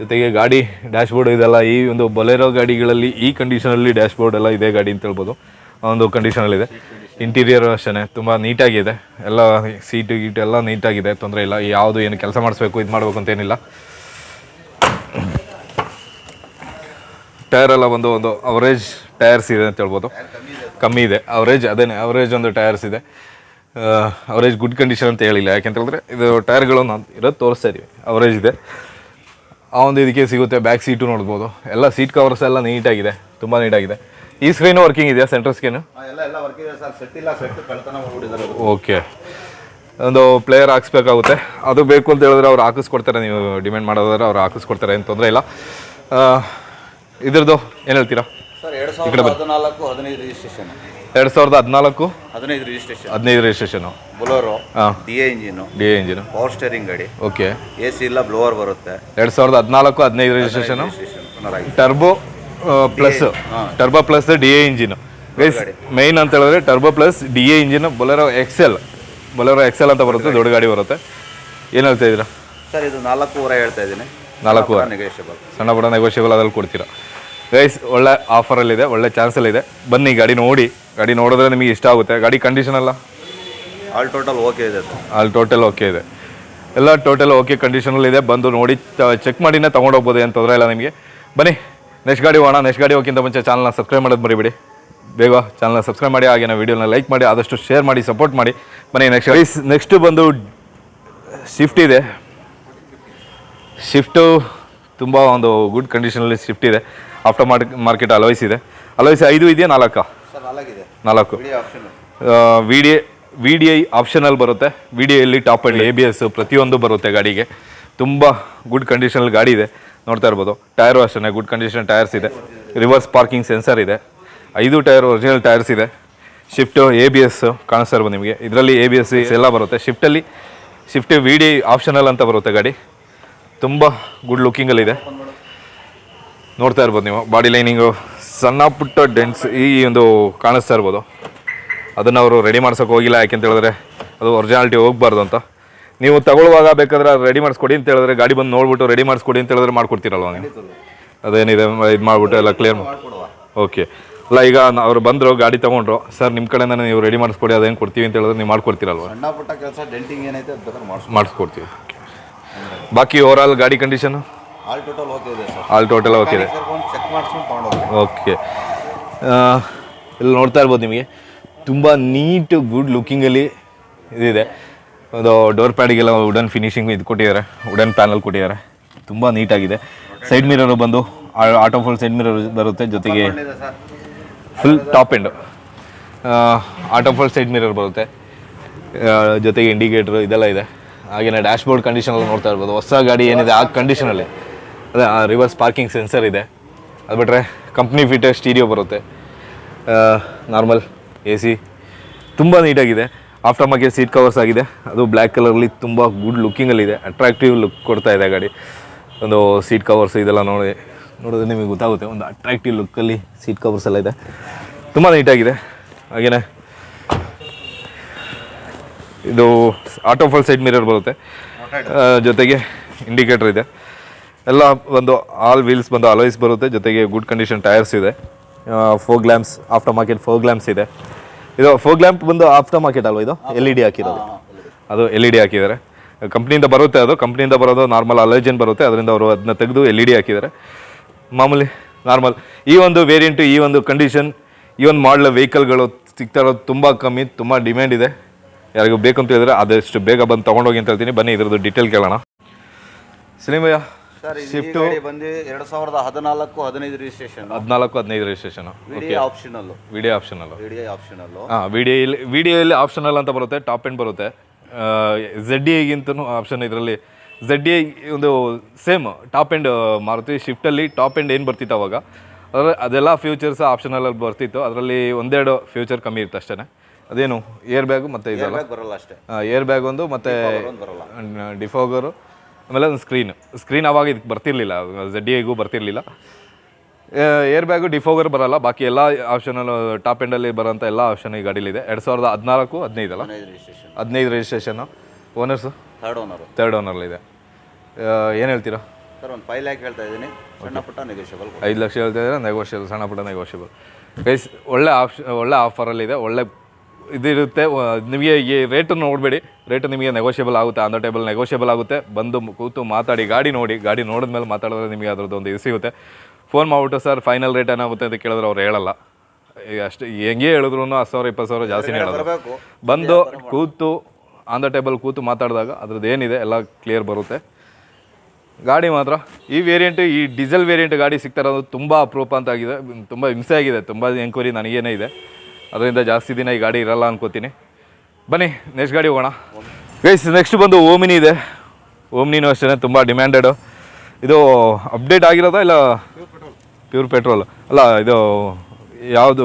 ಜೊತೆಗೆ ಗಾಡಿ ಡ್ಯಾಶ್ ಬೋರ್ಡ್ ಇದೆಲ್ಲ ಈ ಒಂದು ಬೊಲೆರೋ ಗಾಡಿಗಳಲ್ಲಿ ಈ ಕಂಡೀಷನಲ್ಲಿ ಡ್ಯಾಶ್ ಬೋರ್ಡ್ ಎಲ್ಲ ಇದೆ ಗಾಡಿ ಅಂತ ಹೇಳ್ಬೋದು. ಒಂದು ಕಂಡೀಷನಲ್ಲಿದೆ ಇಂಟೀರಿಯರ್ ಅಷ್ಟೇ ತುಂಬ ನೀಟಾಗಿದೆ ಎಲ್ಲ ಸೀಟು ಗೀಟು ಎಲ್ಲ ನೀಟಾಗಿದೆ ತೊಂದರೆ ಇಲ್ಲ. ಯಾವುದು ಏನು ಕೆಲಸ ಮಾಡಿಸ್ಬೇಕು ಇದು ಮಾಡಬೇಕು ಅಂತೇನಿಲ್ಲ ಟೈರ್ ಎಲ್ಲ ಬಂದು ಒಂದು ಅವರೇಜ್ ಟೈರ್ಸ್ ಇದೆ ಅಂತ ಹೇಳ್ಬೋದು. ಕಮ್ಮಿ ಇದೆ. ಅವರೇಜ್ ಅದೇನೆ ಅವರೇಜ್ ಒಂದು ಟೈರ್ಸ್ ಇದೆ. ಅವರೇಜ್ ಗುಡ್ ಕಂಡೀಷನ್ ಅಂತ ಹೇಳಿಲ್ಲ. ಯಾಕೆಂತ ಹೇಳಿದ್ರೆ ಇದು ಟೈರ್ಗಳು ನಾನು ಇರೋದು ತೋರಿಸ್ತಾ ಇದ್ದೀವಿ ಅವರೇಜ್ ಇದೆ. ಆ ಒಂದು ಇದಕ್ಕೆ ಸಿಗುತ್ತೆ ಬ್ಯಾಕ್ ಸೀಟು ನೋಡ್ಬೋದು. ಎಲ್ಲ ಸೀಟ್ ಕವರ್ಸ್ ಎಲ್ಲ ನೀಟಾಗಿದೆ ತುಂಬ ನೀಟಾಗಿದೆ ಈ ಸ್ಕ್ರೀನು ವರ್ಕಿಂಗ್ ಇದೆಯಾ ಸೆಂಟ್ರಲ್ ಸ್ಕ್ರೀನು ಓಕೆ ಒಂದು ಪ್ಲೇಯರ್ ಹಾಕ್ಸ್ಬೇಕಾಗುತ್ತೆ. ಅದು ಬೇಕು ಅಂತ ಹೇಳಿದ್ರೆ ಅವ್ರು ಹಾಕಿಸ್ಕೊಡ್ತಾರೆ. ನೀವು ಡಿಮ್ಯಾಂಡ್ ಮಾಡೋದಾದ್ರೆ ಅವ್ರು ಹಾಕಿಸ್ಕೊಡ್ತಾರೆ. ಏನು ತೊಂದರೆ ಇಲ್ಲ. ಇದ್ರದ್ದು ಏನು ಹೇಳ್ತೀರಾ? ಎರಡು ಸಾವಿರದ ಹದಿನಾಲ್ಕು ಹದಿನೈದು ರಿಜಿಸ್ಟ್ರೇಷನ್ ಎರಡು ಸಾವಿರದ ಹದಿನಾಲ್ಕು ಹದಿನೈದು ರಿಜಿಸ್ಟ್ರೇಷನ್ ಹದಿನೈದು registration Bolero D A engine D A engine. Power steering ಗಾಡಿ. ಓಕೆ. ಎ ಸಿ ಇಲ್ಲ ಬ್ಲೋವರ್ ಬರುತ್ತೆ. ಎರಡು ಸಾವಿರದ ಹದಿನಾಲ್ಕು ಹದಿನೈದು registration turbo plus turbo plus D A engine. Main ಅಂತ ಹೇಳಿದ್ರೆ turbo plus D A engine Bolero Excel Bolero Excel ಅಂತ ಬರುತ್ತೆ ದೊಡ್ಡ ಗಾಡಿ ಬರುತ್ತೆ. ಏನು ಹೇಳ್ತಾ ಇದ್ದೀರಾ? ಸರ್ ಇದು ನಾಲ್ಕೂವರೆ ಹೇಳ್ತಾ ಇದ್ದೀನಿ. ನೆಗೋಷಿಯಬಲ್ ಸಣ್ಣ ಪುಟ್ಟ ನೆಗೋಷಿಯಬಲ್ ಅದ್ರಲ್ಲಿ ಕೊಡ್ತೀರಾ. ಗೈಸ್ ಒಳ್ಳೆ ಆಫರಲ್ಲಿದೆ ಒಳ್ಳೆ ಚಾನ್ಸಲ್ಲಿದೆ ಬನ್ನಿ ಗಾಡಿ ನೋಡಿ. ಗಾಡಿ ನೋಡಿದ್ರೆ ನಿಮಗೆ ಇಷ್ಟ ಆಗುತ್ತೆ. ಗಾಡಿ ಕಂಡೀಷನ್ ಅಲ್ಲ ಆಲ್ ಟೋಟಲ್ ಓಕೆ ಇದೆ ಆಲ್ ಟೋಟಲ್ ಓಕೆ ಇದೆ. ಎಲ್ಲ ಟೋಟಲ್ ಓಕೆ ಕಂಡೀಷನಲ್ಲಿದೆ ಬಂದು ನೋಡಿ ಚೆಕ್ ಮಾಡಿನೇ ತೊಗೊಂಡೋಗ್ಬೋದು ಏನು ತೊಂದರೆ ಇಲ್ಲ ನಿಮಗೆ. ಬನ್ನಿ ನೆಕ್ಸ್ಟ್ ಗಾಡಿ ಹೋಗೋಣ. ನೆಕ್ಸ್ಟ್ ಗಾಡಿ ಹೋಗಿಂತ ಮುಂಚೆ ಚಾನಲ್ನ ಸಬ್ಸ್ಕ್ರೈಬ್ ಮಾಡೋದು ಮರಿಬೇಡಿ. ಬೇಗ ಚಾನಲ್ನ ಸಬ್ಸ್ಕ್ರೈಬ್ ಮಾಡಿ ಹಾಗೆ ವೀಡಿಯೋನ ಲೈಕ್ ಮಾಡಿ ಆದಷ್ಟು ಶೇರ್ ಮಾಡಿ ಸಪೋರ್ಟ್ ಮಾಡಿ. ಬನ್ನಿ ನೆಕ್ಸ್ಟ್ ಗೈಸ್ ನೆಕ್ಸ್ಟ್ ಬಂದು ಶಿಫ್ಟ್ ಇದೆ. ಶಿಫ್ಟು ತುಂಬ ಒಂದು ಗುಡ್ ಕಂಡೀಷನಲ್ಲಿ ಶಿಫ್ಟ್ ಇದೆ. ಆಫ್ಟರ್ ಮಾರ್ಕ್ ಮಾರ್ಕೆಟ್ ಅಲೋಯ್ಸ್ ಇದೆ. ಅಲೋಯ್ಸ್ ಐದು ಇದೆಯಾ ನಾಲ್ಕು? ನಾಲ್ಕು. V D V D I optional ಬರುತ್ತೆ. V D ಐಲಿ top and A B S ಪ್ರತಿಯೊಂದು ಬರುತ್ತೆ ಗಾಡಿಗೆ. ತುಂಬ ಗುಡ್ ಕಂಡೀಷನಲ್ಲಿ ಗಾಡಿ ಇದೆ. ನೋಡ್ತಾ ಇರ್ಬೋದು. ಟೈರು ಅಷ್ಟೇ ಗುಡ್ ಕಂಡೀಷನ್ ಟೈರ್ಸ್ ಇದೆ. ರಿವರ್ಸ್ ಪಾರ್ಕಿಂಗ್ ಸೆನ್ಸರ್ ಇದೆ. ಐದು ಟೈರ್ ಒರಿಜಿನಲ್ ಟೈರ್ಸ್ ಇದೆ. ಶಿಫ್ಟು ಎ ಬಿ ಎಸ್ ಕಾಣಿಸ್ತಾ ಇರ್ಬೋದು ನಿಮಗೆ. ಇದರಲ್ಲಿ ಎ ಬಿ ಎಸ್ ಎಲ್ಲ ಬರುತ್ತೆ. ಶಿಫ್ಟಲ್ಲಿ ಶಿಫ್ಟ್ ವಿ ಡಿ ಆಪ್ಷನಲ್ ಅಂತ ಬರುತ್ತೆ ಗಾಡಿ. ತುಂಬ ಗುಡ್ ಲುಕ್ಕಿಂಗಲ್ಲಿದೆ ನೋಡ್ತಾ ಇರ್ಬೋದು ನೀವು ಬಾಡಿ ಲೈನಿಂಗು ಸಣ್ಣ ಪುಟ್ಟ ಡೆಂಟ್ಸ್ ಈ ಒಂದು ಕಾಣಿಸ್ತಾ ಇರ್ಬೋದು. ಅದನ್ನು ಅವರು ರೆಡಿ ಮಾಡ್ಸೋಕೆ ಹೋಗಿಲ್ಲ ಯಾಕೆಂತ ಹೇಳಿದ್ರೆ ಅದು ಒರಿಜಿನಾಲಿಟಿ ಹೋಗ್ಬಾರ್ದು ಅಂತ. ನೀವು ತಗೊಳ್ಳುವಾಗ ಬೇಕಾದ್ರೆ ರೆಡಿ ಮಾಡಿಸ್ಕೊಡಿ ಅಂತ ಹೇಳಿದ್ರೆ ಗಾಡಿ ಬಂದು ನೋಡ್ಬಿಟ್ಟು ರೆಡಿ ಮಾಡಿಸ್ಕೊಡಿ ಅಂತ ಹೇಳಿದ್ರೆ ಮಾಡ್ಕೊಡ್ತೀರಲ್ವ ನೀವು? ಅದೇನಿದೆ ಇದು ಮಾಡಿಬಿಟ್ಟು ಎಲ್ಲ ಕ್ಲಿಯರ್ ಓಕೆ ಅಲ್ಲ ಈಗ ಅವರು ಬಂದರು ಗಾಡಿ ತೊಗೊಂಡ್ರು ಸರ್ ನಿಮ್ಮ ಕಡೆಯಿಂದ ನೀವು ರೆಡಿ ಮಾಡಿಸ್ಕೊಡಿ ಅದೇನು ಕೊಡ್ತೀವಿ ಅಂತ ಹೇಳಿದ್ರೆ ನೀವು ಮಾಡ್ಕೊಡ್ತೀರಲ್ವ? ಸಣ್ಣ ಪುಟ್ಟ ಕೆಲಸ ಡೆಂಟಿಂಗ್ ಏನೈತೆ ಮಾಡಿಸ್ಕೊಡ್ತೀವಿ. ಬಾಕಿ ಓವರ್ ಆಲ್ ಗಾಡಿ ಕಂಡೀಷನ್ ಆಲ್ ಟೋಟಲ್ ಓಕೆ ಇದೆ ಸರ್ ಆಲ್ ಟೋಟಲ್ ಓಕೆ ಇದೆ. ಕರ್ಕೊಂಡು ಚೆಕ್ ಮಾಡಿಸ್ಕೊಂಡು ತೊಗೊಂಡೋಗಿ ಓಕೆ ಇಲ್ಲಿ ನೋಡ್ತಾ ಇರ್ಬೋದು ನಿಮಗೆ. ತುಂಬ ನೀಟ್ ಗುಡ್ ಲುಕ್ಕಿಂಗಲ್ಲಿ ಇದಿದೆ. ಒಂದು ಡೋರ್ ಪ್ಯಾಡಿಗೆಲ್ಲ ವುಡನ್ ಫಿನಿಶಿಂಗ್ ಇದು ಕೊಟ್ಟಿದ್ದಾರೆ. ವುಡನ್ ಪ್ಯಾನಲ್ ಕೊಟ್ಟಿದ್ದಾರೆ. ತುಂಬ ನೀಟಾಗಿದೆ ಸೈಡ್ ಮಿರರು ಬಂದು ಆಟೋ ಫುಲ್ ಸೈಡ್ ಮಿರರ್ ಬರುತ್ತೆ ಜೊತೆಗೆ. Full top end auto full side mirror ಬರುತ್ತೆ. ಜೊತೆಗೆ ಇಂಡಿಕೇಟ್ರು ಇದೆಲ್ಲ ಇದೆ. ಹಾಗೆಯೇ ಡ್ಯಾಶ್ ಬೋರ್ಡ್ ಕಂಡೀಷನಲ್ಲಿ ನೋಡ್ತಾ ಇರ್ಬೋದು. ಹೊಸ ಗಾಡಿ ಏನಿದೆ ಆ ಕಂಡೀಷನಲ್ಲಿ ಅದೇ ರಿವರ್ಸ್ ಪಾರ್ಕಿಂಗ್ ಸೆನ್ಸರ್ ಇದೆ. ಅದು ಬಿಟ್ಟರೆ ಕಂಪ್ನಿ ಫಿಟರ್ ಸ್ಟೀರಿಯೋ ಬರುತ್ತೆ. ನಾರ್ಮಲ್ ಎ ಸಿ ತುಂಬ ನೀಟಾಗಿದೆ. ಆಫ್ಟರ್ ಮಾರ್ಕೆಟ್ ಸೀಟ್ ಕವರ್ಸ್ ಆಗಿದೆ. ಅದು ಬ್ಲ್ಯಾಕ್ ಕಲರ್ಲಿ ತುಂಬ ಗುಡ್ ಲುಕ್ಕಿಂಗಲ್ಲಿದೆ ಅಟ್ರಾಕ್ಟಿವ್ ಲುಕ್ ಕೊಡ್ತಾ ಇದೆ ಗಾಡಿ. ಒಂದು ಸೀಟ್ ಕವರ್ಸ್ ಇದೆಲ್ಲ ನೋಡಿ, ನೋಡಿದ್ರೆ ನಿಮಗೆ ಗೊತ್ತಾಗುತ್ತೆ. ಒಂದು ಅಟ್ರಾಕ್ಟಿವ್ ಲುಕ್ಕಲ್ಲಿ ಸೀಟ್ ಕವರ್ಸ್ ಎಲ್ಲ ಇದೆ. ತುಂಬ ನೀಟಾಗಿದೆ. ಹಾಗೆಯೇ ಇದು ಆಟೋ ಫುಲ್ ಸೈಡ್ ಮಿರರ್ ಬರುತ್ತೆ. ಜೊತೆಗೆ ಇಂಡಿಕೇಟರ್ ಇದೆ. ಎಲ್ಲ ಒಂದು ಆಲ್ ವೀಲ್ಸ್ ಬಂದು ಅಲಾಯ್ಸ್ ಬರುತ್ತೆ. ಜೊತೆಗೆ ಗುಡ್ ಕಂಡೀಷನ್ ಟೈರ್ಸ್ ಇದೆ. Fog lamps aftermarket fog lamps ಇದೆ. ಇದು ಫೋರ್ ಗ್ಲ್ಯಾಂಪ್ ಬಂದು ಆಫ್ಟರ್ ಮಾರ್ಕೆಟ್ ಅಲ್ವಾ ಇದು? ಎಲ್ ಇ ಡಿ ಹಾಕಿರೋದು. ಅದು ಎಲ್ ಇ ಡಿ ಹಾಕಿದ್ದಾರೆ. ಕಂಪ್ನಿಯಿಂದ ಬರುತ್ತೆ ಅದು. ಕಂಪ್ನಿಯಿಂದ ಬರೋದು ನಾರ್ಮಲ್ ಅಲರ್ಜನ್ ಬರುತ್ತೆ. ಅದರಿಂದ ಅವರು ಅದನ್ನ ತೆಗೆದು ಎಲ್ ಇ ಡಿ ಹಾಕಿದ್ದಾರೆ. ಮಾಮೂಲಿ ನಾರ್ಮಲ್ ಈ ಒಂದು ವೇರಿಯಂಟು ಈ ಒಂದು ಕಂಡೀಷನ್ ಈ ಒಂದು ಮಾಡಲ್ ವೆಹಿಕಲ್ಗಳು ಸಿಗ್ತಾ ಇರೋದು ತುಂಬ ಕಮ್ಮಿ ತುಂಬ ಡಿಮ್ಯಾಂಡ್ ಇದೆ. ಯಾರಿಗೂ ಬೇಕು ಅಂತ ಹೇಳಿದ್ರೆ ಆದಷ್ಟು ಬೇಗ ಬಂದು ತೊಗೊಂಡೋಗಿ ಅಂತ ಹೇಳ್ತೀನಿ. ಬನ್ನಿ ಇದ್ರದ್ದು ಡೀಟೇಲ್ ಕೇಳೋಣ. ಸಿನಿಮಯ್ಯ ಸರ್ ಶಿಫ್ಟ್ ಬಂದು ಎರಡು ಸಾವಿರದ ಹದಿನಾಲ್ಕು ಹದಿನೈದು ರಿಜಿಸ್ಟ್ರೇಷನ್ ಹದಿನಾಲ್ಕು ಹದಿನೈದು registration video optional video optional video optional ಹಾಂ ವಿಡಿಯೋಯಲ್ಲಿ ವಿಡಿಯೋಲಿ ಆಪ್ಷನಲ್ ಅಂತ ಬರುತ್ತೆ ಟಾಪ್ ಎಂಡ್ ಬರುತ್ತೆ. ಝಡ್ ಎಗಿಂತನೂ ಆಪ್ಷನ್ ಇದರಲ್ಲಿ. ಝಡ್ ಡಿ ಒಂದು ಸೇಮ್ ಟಾಪ್ ಎಂಡ್ ಮಾರುತಿ. ಶಿಫ್ಟಲ್ಲಿ ಟಾಪ್ ಎಂಡ್ ಏನು ಬರ್ತಿತ್ತು ಅವಾಗ? ಅದರ ಅದೆಲ್ಲ ಫ್ಯೂಚರ್ಸ್ ಆಪ್ಷನಲ್ಲಲ್ಲಿ ಬರ್ತಿತ್ತು. ಅದರಲ್ಲಿ ಒಂದೆರಡು ಫ್ಯೂಚರ್ ಕಮ್ಮಿ ಇರುತ್ತೆ ಅಷ್ಟೇ ಅದೇನು ಏರ್ ಬ್ಯಾಗು ಮತ್ತೆ ಇದೆಲ್ಲ ಬರಲ್ಲ ಅಷ್ಟೇ. ಏರ್ ಬ್ಯಾಗ್ ಒಂದು ಮತ್ತೆ ಡಿಫೋಗರು ಆಮೇಲೆ ಒಂದು ಸ್ಕ್ರೀನ್ ಸ್ಕ್ರೀನ್ ಅವಾಗ ಇದಕ್ಕೆ ಬರ್ತಿರ್ಲಿಲ್ಲ. ಜಡ್ಡಿ ಐಗೂ ಬರ್ತಿರ್ಲಿಲ್ಲ. ಏರ್ ಬ್ಯಾಗು ಡಿಫೋಗರ್ ಬರಲ್ಲ. ಬಾಕಿ ಎಲ್ಲ ಆಪ್ಷನಲ್ ಟಾಪ್ ಎಂಡಲ್ಲಿ ಬರೋಂಥ ಎಲ್ಲ ಆಪ್ಷನ್ ಈ ಗಾಡೀಲಿದೆ ಎರಡು ಸಾವಿರದ ಹದಿನಾಲ್ಕು ಹದಿನೈದಲ್ಲ ಹದಿನೈದು registration owners third owner third ಓನರ್ಲಿದೆ ಏನು ಹೇಳ್ತೀರಾ? ಸರ್ ಒಂದು ಫೈವ್ ಲ್ಯಾಕ್ ಹೇಳ್ತಾ ಇದ್ದೀನಿ. ಸಣ್ಣ ಪುಟ್ಟ ನೆಗೋಷಿಯಬಲ್ ಐದು ಲಕ್ಷ ಹೇಳ್ತಾ ಇದ್ದಾರೆ ನೆಗೋಷಿಯಬಲ್ ಸಣ್ಣ ಪುಟ್ಟ ನೆಗೋಷಿಯಬಲ್ ಗೈಸ್ ಒಳ್ಳೆ ಆಪ್ಷನ್ ಒಳ್ಳೆ ಆಫರಲ್ಲಿದೆ ಒಳ್ಳೆ ಇದಿರುತ್ತೆ. ನಿಮಗೆ ಈ ರೇಟನ್ನು ನೋಡಬೇಡಿ. ರೇಟು ನಿಮಗೆ ನೆಗೋಷಿಯಬಲ್ ಆಗುತ್ತೆ. ಆನ್ ದ ಟೇಬಲ್ ನೆಗೋಷಿಯಬಲ್ ಆಗುತ್ತೆ. ಬಂದು ಕೂತು ಮಾತಾಡಿ ಗಾಡಿ ನೋಡಿ. ಗಾಡಿ ನೋಡಿದ್ಮೇಲೆ ಮಾತಾಡಿದ್ರೆ ನಿಮಗೆ ಅದರದ್ದು ಒಂದು ಇದು ಸಿಗುತ್ತೆ. ಫೋನ್ ಮಾಡಿಬಿಟ್ಟು ಸರ್ ಫೈನಲ್ ರೇಟ್ ಏನಾಗುತ್ತೆ? ಅಂತ ಕೇಳಿದ್ರೆ ಅವ್ರು ಹೇಳಲ್ಲ. ಅಷ್ಟು ಹೆಂಗೆ ಹೇಳಿದ್ರು ಹತ್ತು ಸಾವಿರ ಇಪ್ಪತ್ತು ಸಾವಿರ ಜಾಸ್ತಿನೇ ಹೇಳೋದು. ಬಂದು ಕೂತು ಆನ್ ದ ಟೇಬಲ್ ಕೂತು ಮಾತಾಡಿದಾಗ ಅದ್ರದ್ದು ಏನಿದೆ ಎಲ್ಲ ಕ್ಲಿಯರ್ ಬರುತ್ತೆ. ಗಾಡಿ ಮಾತ್ರ. ಈ ವೇರಿಯಂಟ್ ಈ ಡೀಸೆಲ್ ವೇರಿಯಂಟ್ ಗಾಡಿ ಸಿಗ್ತಾ ಇರೋದು ತುಂಬ ಅಪರೂಪ ಅಂತ ಆಗಿದೆ. ತುಂಬ ಹಿಂಸೆ ಆಗಿದೆ. ತುಂಬ ಎಂಕ್ವೈರಿ ನನಗೇನೇ ಇದೆ. ಅದರಿಂದ ಜಾಸ್ತಿ ದಿನ ಈ ಗಾಡಿ ಇರಲ್ಲ ಅನ್ಕೋತೀನಿ. ಬನ್ನಿ ನೆಕ್ಸ್ಟ್ ಗಾಡಿ ಹೋಗೋಣ. ಗೈಸ್ ನೆಕ್ಸ್ಟ್ ಬಂದು ಓಮಿನಿ ಇದೆ. ಓಮಿನಿನೂ ಅಷ್ಟೇ ತುಂಬ ಡಿಮ್ಯಾಂಡೆಡು ಇದು ಅಪ್ಡೇಟ್ ಆಗಿರೋದಾ ಇಲ್ಲ ಪ್ಯೂರ್ ಪೆಟ್ರೋಲ್ ಅಲ್ಲ ಇದು ಯಾವುದು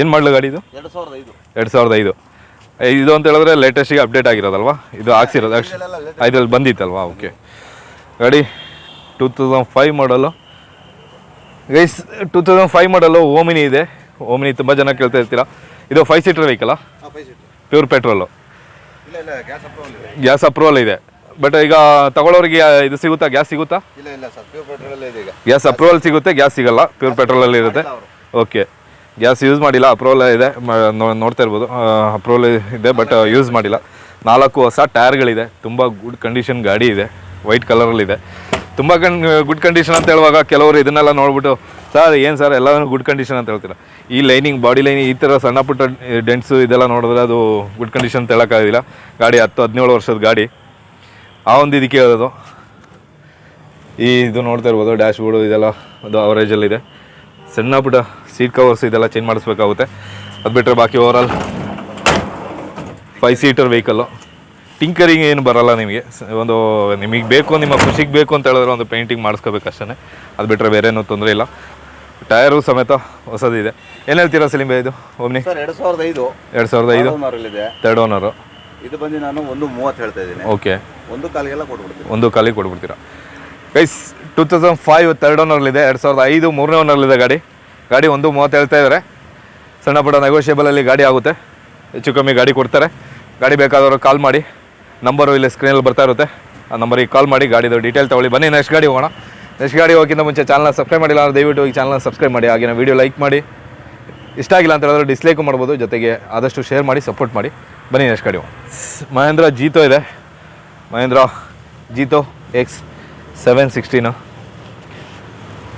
ಏನು ಮಾಡಲು ಗಾಡಿ ಇದು? ಎರಡು ಸಾವಿರದ ಐದು. ಎರಡು ಸಾವಿರದ ಐದು. ಇದು ಅಂತ ಹೇಳಿದ್ರೆ ಲೇಟೆಸ್ಟಿಗೆ ಅಪ್ಡೇಟ್ ಆಗಿರೋದಲ್ವಾ? ಇದು ಹಾಕ್ಸಿರೋದು ಐದಲ್ಲಿ ಬಂದಿತ್ತಲ್ವಾ? ಓಕೆ ಗಾಡಿ ಟೂ ತೌಸಂಡ್ ಫೈವ್ ಮಾಡಲು ಗೈಸ್ ಟೂ ತೌಸಂಡ್ ಫೈವ್ ಮಾಡಲು ಓಮಿನಿ ಇದೆ. ಓಮಿನಿ ತುಂಬ ಜನ ಕೇಳ್ತಾ ಇರ್ತೀರಾ? ಇದು five seater vehicle pure petrol gas approval ಇದೆ. ಬಟ್ ಈಗ ತಗೊಳ್ಳೋರಿಗೆ ಇದು ಸಿಗುತ್ತಾ? ಗ್ಯಾಸ್ ಸಿಗುತ್ತಾ? ಗ್ಯಾಸ್ ಅಪ್ರೂವಲ್ ಸಿಗುತ್ತೆ ಗ್ಯಾಸ್ ಸಿಗಲ್ಲ. ಪ್ಯೂರ್ ಪೆಟ್ರೋಲಲ್ಲಿ ಇರುತ್ತೆ. ಓಕೆ ಗ್ಯಾಸ್ ಯೂಸ್ ಮಾಡಿಲ್ಲ ಅಪ್ರೂವಲ್ ಇದೆ. ನೋಡ್ತಾ ಇರ್ಬೋದು. ಅಪ್ರೂವಲ್ ಇದೆ ಬಟ್ ಯೂಸ್ ಮಾಡಿಲ್ಲ. ನಾಲ್ಕು ಹೊಸ ಟೈರ್ಗಳಿದೆ ತುಂಬ ಗುಡ್ ಕಂಡೀಷನ್ ಗಾಡಿ ಇದೆ. ವೈಟ್ ಕಲರಲ್ಲಿದೆ ತುಂಬ ಕನ್ ಗುಡ್ ಕಂಡೀಷನ್ ಅಂತ ಹೇಳುವಾಗ ಕೆಲವರು ಇದನ್ನೆಲ್ಲ ನೋಡ್ಬಿಟ್ಟು, ಸರ್, ಏನು ಸರ್ ಎಲ್ಲನೂ ಗುಡ್ ಕಂಡೀಷನ್ ಅಂತ ಹೇಳ್ತೀರಾ? ಈ ಲೈನಿಂಗ್ ಬಾಡಿ ಲೈನಿಂಗ್ ಈ ಥರ ಸಣ್ಣ ಪುಟ್ಟ ಡೆಂಟ್ಸು ಇದೆಲ್ಲ ನೋಡಿದ್ರೆ ಅದು ಗುಡ್ ಕಂಡೀಷನ್ ಅಂತ ಹೇಳೋಕ್ಕಾಗೋದಿಲ್ಲ ಗಾಡಿ ಹತ್ತು, ಹದಿನೇಳು ವರ್ಷದ ಗಾಡಿ. ಆ ಒಂದು ಇದಕ್ಕೆ ಹೇಳೋದು ಈ ಇದು ನೋಡ್ತಾ ಇರ್ಬೋದು ಡ್ಯಾಶ್ ಬೋರ್ಡು ಇದೆಲ್ಲ, ಅದು ಅವರೇಜಲ್ಲಿದೆ ಸಣ್ಣ ಪುಟ್ಟ ಸೀಟ್ ಕವರ್ಸ್ ಇದೆಲ್ಲ ಚೇಂಜ್ ಮಾಡಿಸ್ಬೇಕಾಗುತ್ತೆ. ಅದು ಬಿಟ್ಟರೆ ಬಾಕಿ overall five seater vehicle tinkering ಏನು ಬರಲ್ಲ ನಿಮಗೆ. ಒಂದು ನಿಮಗೆ ಬೇಕು ನಿಮ್ಮ ಖುಷಿಗೆ ಬೇಕು ಅಂತ ಹೇಳಿದ್ರೆ ಒಂದು ಪೇಂಟಿಂಗ್ ಮಾಡಿಸ್ಕೋಬೇಕು ಅಷ್ಟೇ ಅದು ಬಿಟ್ಟರೆ ಬೇರೆ ಏನೂ ತೊಂದರೆ ಇಲ್ಲ. ಟಯರು ಸಮೇತ ಹೊಸದಿದೆ ಏನು ಹೇಳ್ತೀರಾ ಸಲಿಂಬ ಇದು ಒಮ್ಮೆ ಎರಡು ಸಾವಿರದ ಐದು. ಎರಡು ಸಾವಿರದ ಐದು? ತರ್ಡ್ ಓನರು ಇದು ಬಂದು ನಾನು ಒಂದು ಮೂವತ್ತು ಹೇಳ್ತಾ ಇದ್ದೀನಿ. ಓಕೆ. ಒಂದು ಕಾಲಿಗೆಲ್ಲ ಕೊಟ್ಬಿಡ್ತೀನಿ. ಒಂದು ಕಾಲಿಗೆ ಕೊಟ್ಬಿಡ್ತೀರಾ? Guys two thousand five third ಓನರ್ಲಿದೆ ಎರಡು ಸಾವಿರದ ಐದು ಮೂರನೇ ಓನರ್ಲಿದೆ ಗಾಡಿ. ಗಾಡಿ ಒಂದು ಮೂವತ್ತು ಹೇಳ್ತಾ ಇದ್ದಾರೆ ಸಣ್ಣ ಪುಟ್ಟ ನೆಗೋಷಿಯೇಬಲಲ್ಲಿ ಗಾಡಿ ಆಗುತ್ತೆ. ಹೆಚ್ಚು ಕಮ್ಮಿ ಗಾಡಿ ಕೊಡ್ತಾರೆ. ಗಾಡಿ ಬೇಕಾದವರು ಕಾಲ್ ಮಾಡಿ. ನಂಬರು ಇಲ್ಲಿ ಸ್ಕ್ರೀನಲ್ಲಿ ಬರ್ತಾ ಇರುತ್ತೆ. ಆ ನಂಬರಿಗೆ ಕಾಲ್ ಮಾಡಿ ಗಾಡಿದು ಡೀಟೇಲ್ ತೊಗೊಳ್ಳಿ. ಬನ್ನಿ ನೆಕ್ಸ್ಟ್ ಗಾಡಿ ಹೋಗೋಣ. ನೆಕ್ಸ್ಟ್ ಗಾಡಿ ಹೋಗಿಂತ ಮುಂಚೆ ಚಾನಲ್ನ ಸಬ್ಸ್ಕ್ರೈಬ್ ಮಾಡಿಲ್ಲ ಅಂದರೆ ದಯವಿಟ್ಟು ಈ ಚಾನಲ್ನ ಸಬ್ಸ್ಕ್ರೈಬ್ ಮಾಡಿ. ಹಾಗೆ ವಿಡಿಯೋ ಲೈಕ್ ಮಾಡಿ. ಇಷ್ಟ ಆಗಿಲ್ಲ ಅಂತ ಹೇಳಿದ್ರೆ ಡಿಸ್ಲೈಕು ಮಾಡ್ಬೋದು. ಜೊತೆಗೆ ಆದಷ್ಟು ಶೇರ್ ಮಾಡಿ ಸಪೋರ್ಟ್ ಮಾಡಿ. ಬನ್ನಿ ನೆಕ್ಸ್ಟ್ ಗಾಡಿ ಹೋಗೋಣ. ಮಹೇಂದ್ರ ಜೀತೋ ಇದೆ. Mahindra Jeeto X seven sixteen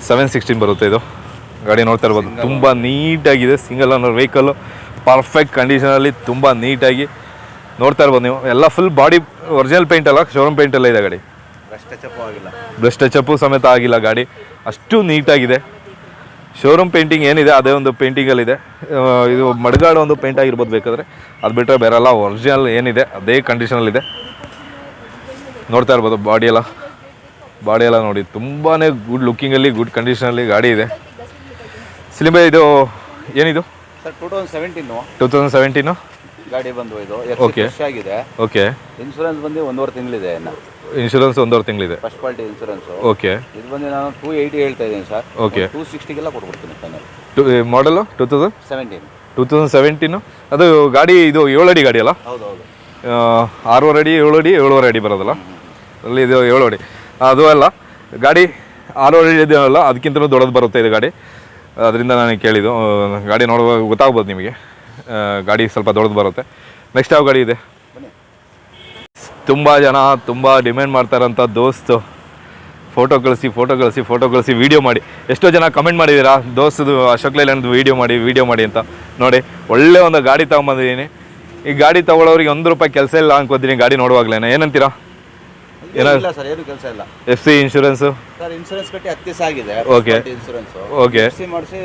seven sixteen ಬರುತ್ತೆ ಇದು. ಗಾಡಿ ನೋಡ್ತಾ ಇರ್ಬೋದು. ತುಂಬ ನೀಟಾಗಿದೆ ಸಿಂಗಲ್ ಅನ್ನೋ ವೆಹಿಕಲ್ಲು ಪರ್ಫೆಕ್ಟ್ ಕಂಡೀಷನಲ್ಲಿ ತುಂಬ ನೀಟಾಗಿ ನೋಡ್ತಾ ಇರ್ಬೋದು ನೀವು. ಎಲ್ಲ ಫುಲ್ ಬಾಡಿ ಒರಿಜಿನಲ್ ಪೇಂಟ್ ಅಲ್ಲ ಶೋರೂಮ್ ಪೇಂಟ್ ಎಲ್ಲ ಇದೆ ಗಾಡಿ. ಬ್ರಷ್ ಟಚಪ್ಪು ಸಮೇತ ಆಗಿಲ್ಲ ಗಾಡಿ. ಅಷ್ಟು ನೀಟಾಗಿದೆ. ಶೋರೂಮ್ ಪೇಂಟಿಂಗ್ ಏನಿದೆ ಅದೇ ಒಂದು ಪೇಂಟಿಂಗಲ್ಲಿದೆ ಇದು ಮಡ್ಗಾಡು ಒಂದು ಪೇಂಟ್ ಆಗಿರ್ಬೋದು ಬೇಕಾದ್ರೆ. ಅದು ಬಿಟ್ಟರೆ ಬೇರೆಲ್ಲ ಒರಿಜಿನಲ್ ಏನಿದೆ ಅದೇ ಕಂಡೀಷನಲ್ಲಿದೆ ನೋಡ್ತಾ ಇರ್ಬೋದು ಬಾಡಿ ಎಲ್ಲ. ಬಾಡಿ ಎಲ್ಲ ನೋಡಿ ತುಂಬಾ ಗುಡ್ ಲುಕ್ಕಿಂಗಲ್ಲಿ ಗುಡ್ ಕಂಡೀಷನಲ್ಲಿ ಗಾಡಿ ಇದೆ. ಸಿಲಿಂಬೆ ಇದು ಏನಿದು? Sir two thousand seventeen two thousand seventeen ಗಾಡಿ ಬಂದು ಇದು ಓಕೆ ಫ್ರೆಶ್ ಆಗಿದೆ. ಓಕೆ ಇನ್ಶೂರೆನ್ಸ್ ಬಂದು ಒಂದೂವರೆ ತಿಂಗಳಿದೆ ಇನ್ನು. ಇನ್ಶೂರೆನ್ಸ್ ಒಂದೂವರೆ ತಿಂಗಳಿದೆ. ಫಸ್ಟ್ ಕ್ವಾಲಿಟಿ ಇನ್ಶೂರೆನ್ಸ್ ಓಕೆ ಇದು ಬಂದು ನಾನು ಟೂ ಏಯ್ಟಿ ಹೇಳ್ತಾ ಇದ್ದೀನಿ ಸರ್. ಓಕೆ ಟೂ ಸಿಕ್ಸ್ಟಿಗೆಲ್ಲ ಕೊಟ್ಬಿಡ್ತೀನಿ ಫೈನಲ್ ಮಾಡಲು two thousand seventeen two thousand seventeen ಅದು ಗಾಡಿ ಇದು ಏಳು ಅಡಿ ಗಾಡಿ ಅಲ್ಲ? ಹೌದು ಹೌದು ಆರೂವರೆ ಅಡಿ ಏಳು ಅಡಿ ಏಳುವರೆ ಅಡಿ ಬರೋದಲ್ಲ? ಅಲ್ಲಿ ಇದು ಏಳು ಅಡಿ ಅದು ಅಲ್ಲ ಗಾಡಿ ಆರೂವರೆ ಅಡಿ ಇದೆಯಲ್ಲ ಅದಕ್ಕಿಂತಲೂ ದೊಡ್ಡದು ಬರುತ್ತೆ ಇದು ಗಾಡಿ. ಅದರಿಂದ ನಾನು ಕೇಳಿದ್ದು ಗಾಡಿ ನೋಡುವಾಗ ಗೊತ್ತಾಗ್ಬೋದು ನಿಮಗೆ. ಗಾಡಿ ಸ್ವಲ್ಪ ದೊಡ್ಡದು ಬರುತ್ತೆ. ನೆಕ್ಸ್ಟ್ ಯಾವ ಗಾಡಿ ಇದೆ? ತುಂಬ ಜನ, ತುಂಬ ಡಿಮ್ಯಾಂಡ್ ಮಾಡ್ತಾರಂಥ ದೋಸ್ತು. ಫೋಟೋ ಕಳಿಸಿ ಫೋಟೋ ಕಳಿಸಿ ಫೋಟೋ ಕಳಿಸಿ ವೀಡಿಯೋ ಮಾಡಿ. ಎಷ್ಟೋ ಜನ ಕಮೆಂಟ್ ಮಾಡಿದ್ದೀರಾ? ದೋಸ್ತದು ಅಶೋಕ್ ಲೈಲ್ಯಾಂಡ್ದು ವೀಡಿಯೋ ಮಾಡಿ ವೀಡಿಯೋ ಮಾಡಿ ಅಂತ. ನೋಡಿ, ಒಳ್ಳೆ ಒಂದು ಗಾಡಿ ತೊಗೊಂಬಂದಿದ್ದೀನಿ. ಈ ಗಾಡಿ ತೊಗೊಳೋರಿಗೆ ಒಂದು ರೂಪಾಯಿ ಕೆಲಸ ಇಲ್ಲ ಅನ್ಕೋತೀನಿ, ಗಾಡಿ ನೋಡುವಾಗ್ಲೇನೆ. ಏನಂತೀರಾ? ಇಲ್ಲ ಸರ್ ಏನು ಕೆಲಸ ಇಲ್ಲ. F C insurance sir insurance ಕಟ್ಟಿ ಹತ್ತು ದಿವಸ ಆಗಿದೆ. ಓಕೆ ಇನ್ಶೂರೆನ್ಸ್ ಓಕೆ ಸಿ ಮಾಡಿಸಿ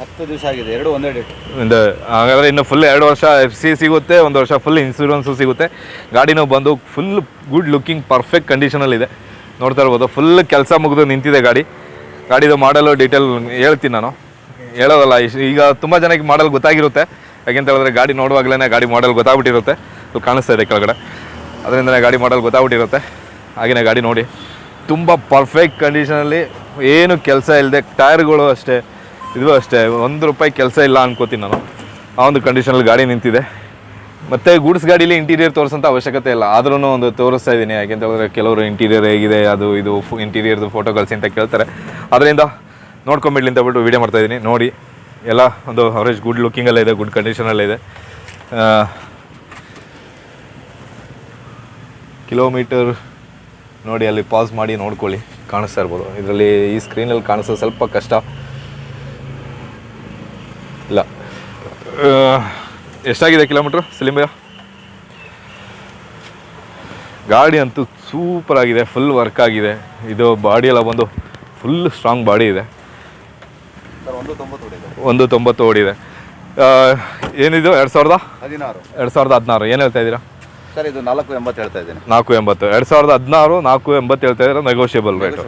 ಹತ್ತು ದಿವಸ ಆಗಿದೆ ಎರಡು ಒಂದೇ ಡೇಟ್ ಒಂದು ಹಾಗಾದ್ರೆ ಇನ್ನು ಫುಲ್ ಎರಡು ವರ್ಷ ಎಫ್ ಸಿ ಸಿಗುತ್ತೆ ಒಂದು ವರ್ಷ ಫುಲ್ ಇನ್ಶೂರೆನ್ಸು ಸಿಗುತ್ತೆ. ಗಾಡಿನೂ ಬಂದು ಫುಲ್ ಗುಡ್ ಲುಕಿಂಗ್ ಪರ್ಫೆಕ್ಟ್ ಕಂಡೀಷನಲ್ಲಿದೆ ನೋಡ್ತಾ ಇರ್ಬೋದು ಫುಲ್ ಕೆಲಸ ಮುಗಿದು ನಿಂತಿದೆ ಗಾಡಿ. ಗಾಡಿದು ಮಾಡಲು ಡೀಟೇಲ್ ಹೇಳ್ತೀನಿ ನಾನು. ಹೇಳೋದಲ್ಲ ಈಗ ತುಂಬ ಜನಕ್ಕೆ ಮಾಡಲ್ ಗೊತ್ತಾಗಿರುತ್ತೆ. ಯಾಕೆಂತ ಹೇಳಿದ್ರೆ ಗಾಡಿ ನೋಡುವಾಗಲೇ ಗಾಡಿ ಮಾಡಲ್ ಗೊತ್ತಾಗ್ಬಿಟ್ಟಿರುತ್ತೆ. ಕಾಣಿಸ್ತಾ ಇದೆ ಕೆಳಗಡೆ. ಅದರಿಂದಲೇ ಗಾಡಿ ಮಾಡಲ್ ಗೊತ್ತಾಗ್ಬಿಟ್ಟಿರುತ್ತೆ. ಹಾಗೆಯೇ ಗಾಡಿ ನೋಡಿ. ತುಂಬ ಪರ್ಫೆಕ್ಟ್ ಕಂಡೀಷನಲ್ಲಿ ಏನು ಕೆಲಸ ಇಲ್ಲದೆ ಟೈರ್ಗಳು ಅಷ್ಟೇ, ಇದು ಅಷ್ಟೇ, ಒಂದು ರೂಪಾಯಿ ಕೆಲಸ ಇಲ್ಲ ಅನ್ಕೋತೀನಿ ನಾನು. ಆ ಒಂದು ಕಂಡೀಷನಲ್ಲಿ ಗಾಡಿ ನಿಂತಿದೆ. ಮತ್ತು ಗೂಡ್ಸ್ ಗಾಡೀಲಿ ಇಂಟೀರಿಯರ್ ತೋರಿಸೋಂಥ ಅವಶ್ಯಕತೆ ಇಲ್ಲ. ಆದ್ರೂ ಒಂದು ತೋರಿಸ್ತಾ ಇದ್ದೀನಿ. ಯಾಕೆಂತ ಹೇಳಿದ್ರೆ ಕೆಲವರು ಇಂಟೀರಿಯರ್ ಹೇಗಿದೆ, ಅದು ಇದು ಇಂಟೀರಿಯರ್ದು ಫೋಟೋ ಕಳಿಸಿ ಅಂತ ಕೇಳ್ತಾರೆ. ಅದರಿಂದ ನೋಡ್ಕೊಂಬಿಡ್ಲಿ ಅಂತ ಬಿಟ್ಟು ವೀಡಿಯೋ ಮಾಡ್ತಾ ಇದ್ದೀನಿ. ನೋಡಿ, ಎಲ್ಲ ಒಂದು ಅವರೇಜ್ ಗುಡ್ ಲುಕ್ಕಿಂಗಲ್ಲೇ ಇದೆ ಗುಡ್ ಕಂಡೀಷನಲ್ಲೇ ಇದೆ. ಕಿಲೋಮೀಟರ್ ನೋಡಿ ಅಲ್ಲಿ ಪಾಸ್ ಮಾಡಿ ನೋಡ್ಕೊಳ್ಳಿ. ಕಾಣಿಸ್ತಾ ಇರ್ಬೋದು. ಇದರಲ್ಲಿ ಈ ಸ್ಕ್ರೀನಲ್ಲಿ ಕಾಣಿಸೋದು ಸ್ವಲ್ಪ ಕಷ್ಟ. ಇಲ್ಲ. ಎಷ್ಟಾಗಿದೆ ಕಿಲೋಮೀಟ್ರ್ ಸಿಲಿಂಬೆಯ? ಗಾಡಿ ಅಂತೂ ಸೂಪರ್ ಆಗಿದೆ ಫುಲ್ ವರ್ಕ್ ಆಗಿದೆ. ಇದು ಬಾಡಿ ಎಲ್ಲ ಬಂದು ಫುಲ್ ಸ್ಟ್ರಾಂಗ್ ಬಾಡಿ ಇದೆ. ಒಂದು ತೊಂಬತ್ತು ಓಡಿದೆ. ಏನಿದು? ಎರಡು ಸಾವಿರದ? ಹದಿನಾರು. ಎರಡು ಸಾವಿರದ ಹದಿನಾರು. ಏನು ಹೇಳ್ತಾ ಇದ್ದೀರಾ? ಸರ್ ಇದು ನಾಲ್ಕು ಎಂಬತ್ತು ಹೇಳ್ತಾ ಇದ್ದೀನಿ. ನಾಲ್ಕು ಎಂಬತ್ತು. ಎರಡು ಸಾವಿರದ ಹದಿನಾರು ನಾಲ್ಕು ಎಂಬತ್ತು ಹೇಳ್ತಾ ಇದ್ರೆ ನೆಗೋಷಿಯಬಲ್ ರೇಟ್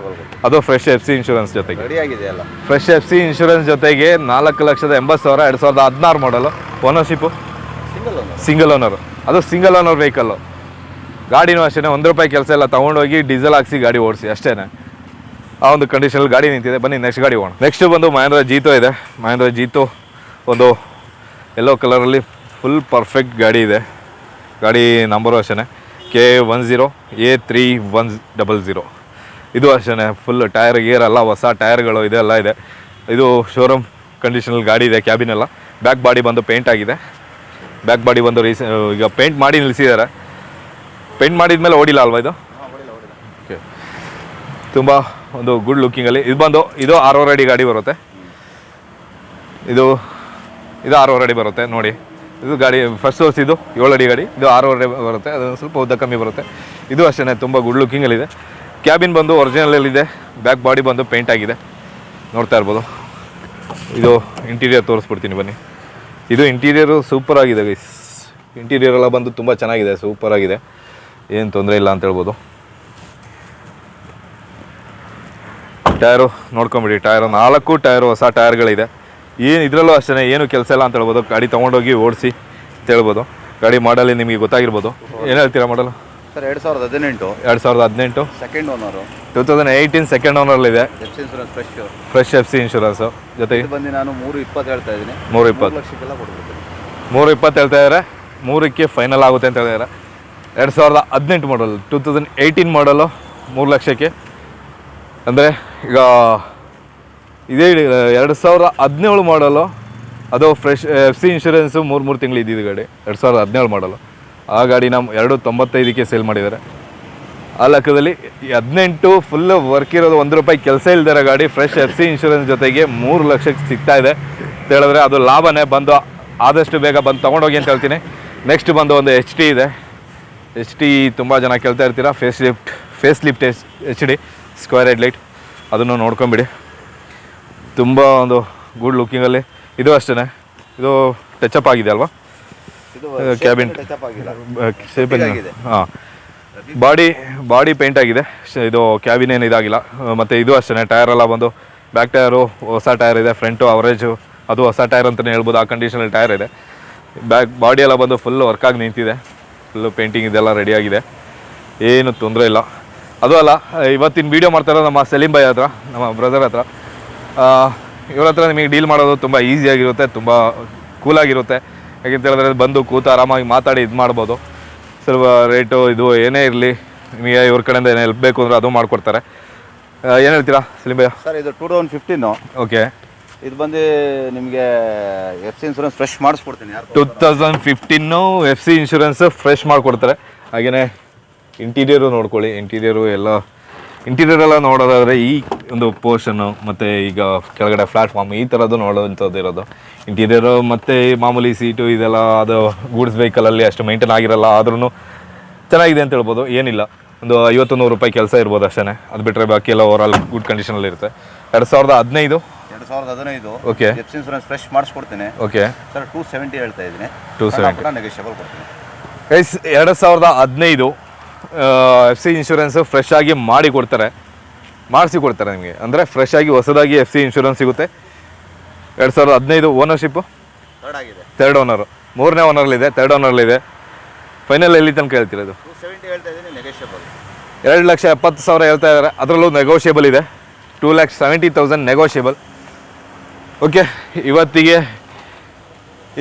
ಅದು ಫ್ರೆಶ್ ಎಫ್ ಸಿ ಇನ್ಶೂರೆನ್ಸ್ ಜೊತೆಗೆ. ರೆಡಿ ಎಲ್ಲ. ಫ್ರೆಶ್ ಎಫ್ ಸಿ ಇನ್ಶೂರೆನ್ಸ್ ಜೊತೆಗೆ ನಾಲ್ಕು ಲಕ್ಷದ ಎಂಬತ್ತು ಸಾವಿರ ಎರಡು ಸಾವಿರದ ಹದಿನಾರು ಮಾಡಲು ಓನರ್ಶಿಪ್ಪು ಸಿಂಗಲ್ ಒಂದು ಸಿಂಗಲ್ ಓನರ್ ಅದು ಸಿಂಗಲ್ ಓನರ್ ವೆಹಿಕಲ್ಲು ಗಾಡಿನೂ ಅಷ್ಟೇ ಒಂದು ರೂಪಾಯಿ ಕೆಲಸ ಎಲ್ಲ ತೊಗೊಂಡೋಗಿ ಡೀಸೆಲ್ ಹಾಕಿಸಿ ಗಾಡಿ ಓಡಿಸಿ ಅಷ್ಟೇ ಆ ಒಂದು ಕಂಡೀಷನಲ್ಲಿ ಗಾಡಿ ನಿಂತಿದೆ. ಬನ್ನಿ ನೆಕ್ಸ್ಟ್ ಗಾಡಿ ಹೋಗೋಣ. ನೆಕ್ಸ್ಟ್ ಬಂದು ಮಹೇಂದ್ರ ಜೀತೋ ಇದೆ. ಮಹೇಂದ್ರ ಜೀತೋ ಒಂದು ಯೆಲ್ಲೋ ಕಲರಲ್ಲಿ ಫುಲ್ ಪರ್ಫೆಕ್ಟ್ ಗಾಡಿ ಇದೆ. ಗಾಡಿ ನಂಬರು ಅಷ್ಟೇ K one zero A three one double zero ಇದು ಅಷ್ಟೇ ಫುಲ್ ಟೈರ್ ಗೇರ್ ಎಲ್ಲ ಹೊಸ ಟೈರ್ಗಳು ಇದೆಲ್ಲ ಇದೆ. ಇದು ಶೋರೂಮ್ ಕಂಡೀಷನಲ್ಲಿ ಗಾಡಿ ಇದೆ ಕ್ಯಾಬಿನ್ ಎಲ್ಲ. ಬ್ಯಾಕ್ ಬಾಡಿ ಬಂದು ಪೇಂಟ್ ಆಗಿದೆ. ಬ್ಯಾಕ್ ಬಾಡಿ ಬಂದು ರೀಸ ಈಗ ಪೇಂಟ್ ಮಾಡಿ ನಿಲ್ಲಿಸಿದ್ದಾರೆ. ಪೇಂಟ್ ಮಾಡಿದ ಮೇಲೆ ಓಡಿಲ್ಲ ಅಲ್ವಾ ಇದು? ಓಕೆ ತುಂಬ ಒಂದು ಗುಡ್ ಲುಕ್ಕಿಂಗಲ್ಲಿ ಇದು ಬಂದು ಇದು ಆರೂವರೆ ಅಡಿ ಗಾಡಿ ಬರುತ್ತೆ. ಇದು ಇದು ಆರೂವರೆ ಅಡಿ ಬರುತ್ತೆ ನೋಡಿ. ಇದು ಗಾಡಿ ಫಸ್ಟ್ ಸೋರ್ಸ್ ಇದು, ಏಳು ಅಡಿ ಗಾಡಿ. ಇದು ಆರೂವರೆ ಬರುತ್ತೆ ಅದು ಸ್ವಲ್ಪ ಉದ್ದ ಕಮ್ಮಿ ಬರುತ್ತೆ. ಇದು ಅಷ್ಟೇ ತುಂಬ ಗುಡ್ ಲುಕ್ಕಿಂಗಲ್ಲಿದೆ ಕ್ಯಾಬಿನ್ ಬಂದು ಒರಿಜಿನಲಲ್ಲಿದೆ ಬ್ಯಾಕ್ ಬಾಡಿ ಬಂದು ಪೇಂಟ್ ಆಗಿದೆ. ನೋಡ್ತಾ ಇರ್ಬೋದು. ಇದು ಇಂಟೀರಿಯರ್ ತೋರಿಸ್ಬಿಡ್ತೀನಿ ಬನ್ನಿ. ಇದು ಇಂಟೀರಿಯರು ಸೂಪರ್ ಆಗಿದೆ ಗೈಸ್ ಇಂಟೀರಿಯರ್ ಎಲ್ಲ ಬಂದು ತುಂಬ ಚೆನ್ನಾಗಿದೆ ಸೂಪರ್ ಆಗಿದೆ. ಏನು ತೊಂದರೆ ಇಲ್ಲ ಅಂತ ಹೇಳ್ಬೋದು. ಟೈರು ನೋಡ್ಕೊಂಬಿಡಿ ಟೈರು ನಾಲ್ಕು ಟೈರು ಹೊಸ ಟೈರ್ಗಳಿದೆ ಏನು ಇದರಲ್ಲೂ ಅಷ್ಟೇ ಏನು ಕೆಲಸ ಇಲ್ಲ ಅಂತ ಹೇಳ್ಬೋದು. ಗಾಡಿ ತೊಗೊಂಡೋಗಿ ಓಡಿಸಿ ಅಂತ ಹೇಳ್ಬೋದು. ಗಾಡಿ ಮಾಡಲ್ಲಿ ನಿಮಗೆ ಗೊತ್ತಾಗಿರ್ಬೋದು. ಏನು ಹೇಳ್ತೀರಾ ಮಾಡಲು? ಸರ್ ಎರಡು ಸಾವಿರದ ಹದಿನೆಂಟು. ಎರಡು ಸಾವಿರದ ಹದಿನೆಂಟು. Second owner two thousand eighteen second ಓನರಲ್ಲಿದೆ F C insurance fresh fresh F C insurance ಜೊತೆಗೆ? ಬಂದು ನಾನು ಮೂರು ಇಪ್ಪತ್ತು ಹೇಳ್ತಾ ಇದ್ದೀನಿ. ಮೂರು ಇಪ್ಪತ್ತು. ಲಕ್ಷಕ್ಕೆಲ್ಲ ಕೊಡ್ಬೋದು ಮೂರು ಇಪ್ಪತ್ತು ಹೇಳ್ತಾ ಇದ್ದಾರೆ ಮೂರಕ್ಕೆ ಫೈನಲ್ ಆಗುತ್ತೆ ಅಂತ ಹೇಳಿದಾರೆ ಎರಡು ಸಾವಿರದ ಹದಿನೆಂಟು ಮಾಡಲ್ ಟೂ ತೌಸಂಡ್ ಏಯ್ಟೀನ್ ಮಾಡಲು ಮೂರು ಲಕ್ಷಕ್ಕೆ. ಅಂದರೆ ಈಗ ಇದೇ ಎರಡು ಸಾವಿರ ಹದಿನೇಳು ಮಾಡಲು ಅದು ಫ್ರೆಶ್ ಎಫ್ ಸಿ ಇನ್ಶೂರೆನ್ಸು ಮೂರು ಮೂರು ತಿಂಗಳು ಇದ್ದಿದ್ದು ಗಾಡಿ. ಎರಡು ಸಾವಿರದ ಹದಿನೇಳು ಮಾಡಲು ಆ ಗಾಡಿ ನಮ್ಮ ಎರಡು ತೊಂಬತ್ತೈದಕ್ಕೆ ಸೇಲ್ ಮಾಡಿದ್ದಾರೆ. ಆ ಲೆಕ್ಕದಲ್ಲಿ ಹದಿನೆಂಟು ಫುಲ್ಲು ವರ್ಕ್ ಇರೋದು ಒಂದು ರೂಪಾಯಿ ಕೆಲಸ ಇಲ್ದಿರೋ ಗಾಡಿ ಫ್ರೆಶ್ ಎಫ್ ಸಿ ಇನ್ಶೂರೆನ್ಸ್ ಜೊತೆಗೆ ಮೂರು ಲಕ್ಷಕ್ಕೆ ಸಿಗ್ತಾ ಇದೆ. ಅಂತ ಹೇಳಿದ್ರೆ ಅದು ಲಾಭನೇ. ಬಂದು ಆದಷ್ಟು ಬೇಗ ಬಂದು ತೊಗೊಂಡೋಗಿ ಅಂತ ಹೇಳ್ತೀನಿ. ನೆಕ್ಸ್ಟ್ ಬಂದು ಒಂದು ಎಚ್ ಟಿ ಇದೆ. ಎಚ್ ಟಿ ತುಂಬ ಜನ ಕೇಳ್ತಾ ಇರ್ತೀರಾ. Facelift facelift H H D square headlight ಅದನ್ನು ನೋಡ್ಕೊಂಬಿಡಿ. ತುಂಬ ಒಂದು ಗುಡ್ ಲುಕ್ಕಿಂಗಲ್ಲಿ ಇದು ಅಷ್ಟೇ ಇದು ಟಚ್ ಅಪ್ ಆಗಿದೆ. ಅಲ್ವಾ ಕ್ಯಾಬಿನ್. ಹಾಂ. ಬಾಡಿ ಬಾಡಿ ಪೇಂಟ್ ಆಗಿದೆ. ಶ- ಇದು ಕ್ಯಾಬಿನ್ ಏನು ಇದಾಗಿಲ್ಲ. ಮತ್ತು ಮತ್ತೆ ಇದು ಅಷ್ಟೇ ಟೈರ್ ಎಲ್ಲ ಬಂದು ಬ್ಯಾಕ್ ಟೈರು ಹೊಸ ಟೈರ್ ಇದೆ. ಫ್ರಂಟು ಅವರೇಜು ಅದು ಹೊಸ ಟೈರ್ ಅಂತಲೇ ಹೇಳ್ಬೋದು. ಆ ಕಂಡೀಷನಲ್ಲಿ ಟೈರ್ ಇದೆ. ಬ್ಯಾಕ್ ಬಾಡಿ ಎಲ್ಲ ಬಂದು ಫುಲ್ ವರ್ಕಾಗಿ ನಿಂತಿದೆ. ಫುಲ್ಲು ಪೇಂಟಿಂಗ್ ಇದೆಲ್ಲ ರೆಡಿಯಾಗಿದೆ ಏನು ತೊಂದರೆ ಇಲ್ಲ. ಅದು ಅಲ್ಲ ಇವತ್ತಿನ ವೀಡಿಯೋ ಮಾಡ್ತಾರೋ ನಮ್ಮ ಸಲೀಂ ಬಾಯ್ ಹತ್ರ ನಮ್ಮ ಬ್ರದರ್ ಹತ್ರ. ಇವ್ರ ಹತ್ರ ನಿಮಗೆ ಡೀಲ್ ಮಾಡೋದು ತುಂಬ ಈಸಿಯಾಗಿರುತ್ತೆ ತುಂಬ ಕೂಲಾಗಿರುತ್ತೆ ಯಾಕೆಂತ ಹೇಳಿದ್ರೆ ಬಂದು ಕೂತು ಆರಾಮಾಗಿ ಮಾತಾಡಿ ಇದು ಮಾಡ್ಬೋದು. ಸ್ವಲ್ಪ ರೇಟು ಇದು ಏನೇ ಇರಲಿ ನಿಮಗೆ ಇವ್ರ ಕಡೆಯಿಂದ ಏನೇ ಹೆಲ್ಪ್ ಬೇಕು ಅಂದರೆ ಅದು ಮಾಡಿಕೊಡ್ತಾರೆ. ಏನು ಹೇಳ್ತೀರಾ ಸಲೀಂ ಭಯ್ಯ ಸರ್ ಇದು ಟೂ ತೌಸಂಡ್ ಫಿಫ್ಟೀನು ಓಕೆ ಇದು ಬಂದು ನಿಮಗೆ F C insurance fresh ಮಾಡಿಸ್ಕೊಡ್ತೀನಿ two thousand fifteen F C insurance fresh ಮಾಡಿಕೊಡ್ತಾರೆ. ಹಾಗೆಯೇ ಇಂಟೀರಿಯರು ನೋಡ್ಕೊಳ್ಳಿ ಇಂಟೀರಿಯರು ಎಲ್ಲ ಇಂಟೀರಿಯರ್ ಎಲ್ಲ ನೋಡೋದಾದರೆ ಈ ಒಂದು ಪೋರ್ಷನ್ನು ಮತ್ತು ಈಗ ಕೆಳಗಡೆ ಪ್ಲಾಟ್ಫಾರ್ಮ್ ಈ ಥರದ್ದು ನೋಡೋವಂಥದ್ದು ಇರೋದು. ಇಂಟೀರಿಯರು ಮತ್ತು ಮಾಮೂಲಿ ಸೀಟು ಇದೆಲ್ಲ ಅದು ಗೂಡ್ಸ್ ವೆಹಿಕಲಲ್ಲಿ ಅಷ್ಟು ಮೇಂಟೈನ್ ಆಗಿರಲ್ಲ ಆದ್ರೂ ಚೆನ್ನಾಗಿದೆ ಅಂತ ಹೇಳ್ಬೋದು. ಏನಿಲ್ಲ. ಒಂದು ಐವತ್ತು ನೂರು ರೂಪಾಯಿ ಕೆಲಸ ಇರ್ಬೋದು ಅಷ್ಟೇ ಅದು ಬಿಟ್ಟರೆ ಬಾಕಿ ಎಲ್ಲ ಓವರ್ ಆಲ್ ಗುಡ್ ಕಂಡೀಷನಲ್ಲಿ ಇರುತ್ತೆ. ಎರಡು ಸಾವಿರದ ಹದಿನೈದು? ಎರಡು ಸಾವಿರದ ಹದಿನೈದು. ಓಕೆ ಎಫ್ ಇನ್ಸೂರೆನ್ಸ್ ಫ್ರೆಶ್ ಮಾಡಿಸ್ಕೊಡ್ತೀನಿ. ಓಕೆ ಸರ್ ಟೂ ಸೆವೆಂಟಿ ಹೇಳ್ತಾ ಇದ್ದೀನಿ. 270. ನೆಗೋಷಿಯಬಲ್ ಕೊಡ್ತೀನಿ. ಗೈಸ್ ಎರಡು ಸಾವಿರದ ಹದಿನೈದು ಎಫ್ ಸಿ ಇನ್ಶೂರೆನ್ಸ್ ಫ್ರೆಶ್ ಆಗಿ ಮಾಡಿ ಕೊಡ್ತಾರೆ. ಮಾಡಿಸಿ ಕೊಡ್ತಾರೆ ನಿಮಗೆ. ಅಂದರೆ ಫ್ರೆಶ್ ಆಗಿ ಹೊಸದಾಗಿ ಎಫ್ ಸಿ ಇನ್ಶೂರೆನ್ಸ್ ಸಿಗುತ್ತೆ. ಎರಡು ಸಾವಿರದ ಹದಿನೈದು ಓನರ್ಶಿಪ್ಪು ತರ್ಡ್ ಓನರು ಮೂರನೇ ಓನರ್ಲಿದೆ ತರ್ಡ್ ಓನರ್ಲಿದೆ ಫೈನಲ್ ಎಲ್ಲಿ ತನಕ ಹೇಳ್ತಿರೋದು ಎರಡು ಲಕ್ಷ ಎಪ್ಪತ್ತು ಸಾವಿರ ಹೇಳ್ತಾ ಇದ್ದಾರೆ. ಅದರಲ್ಲೂ ನೆಗೋಷಿಯಬಲ್ ಇದೆ. Two lakhs seventy thousand negotiable okay ಇವತ್ತಿಗೆ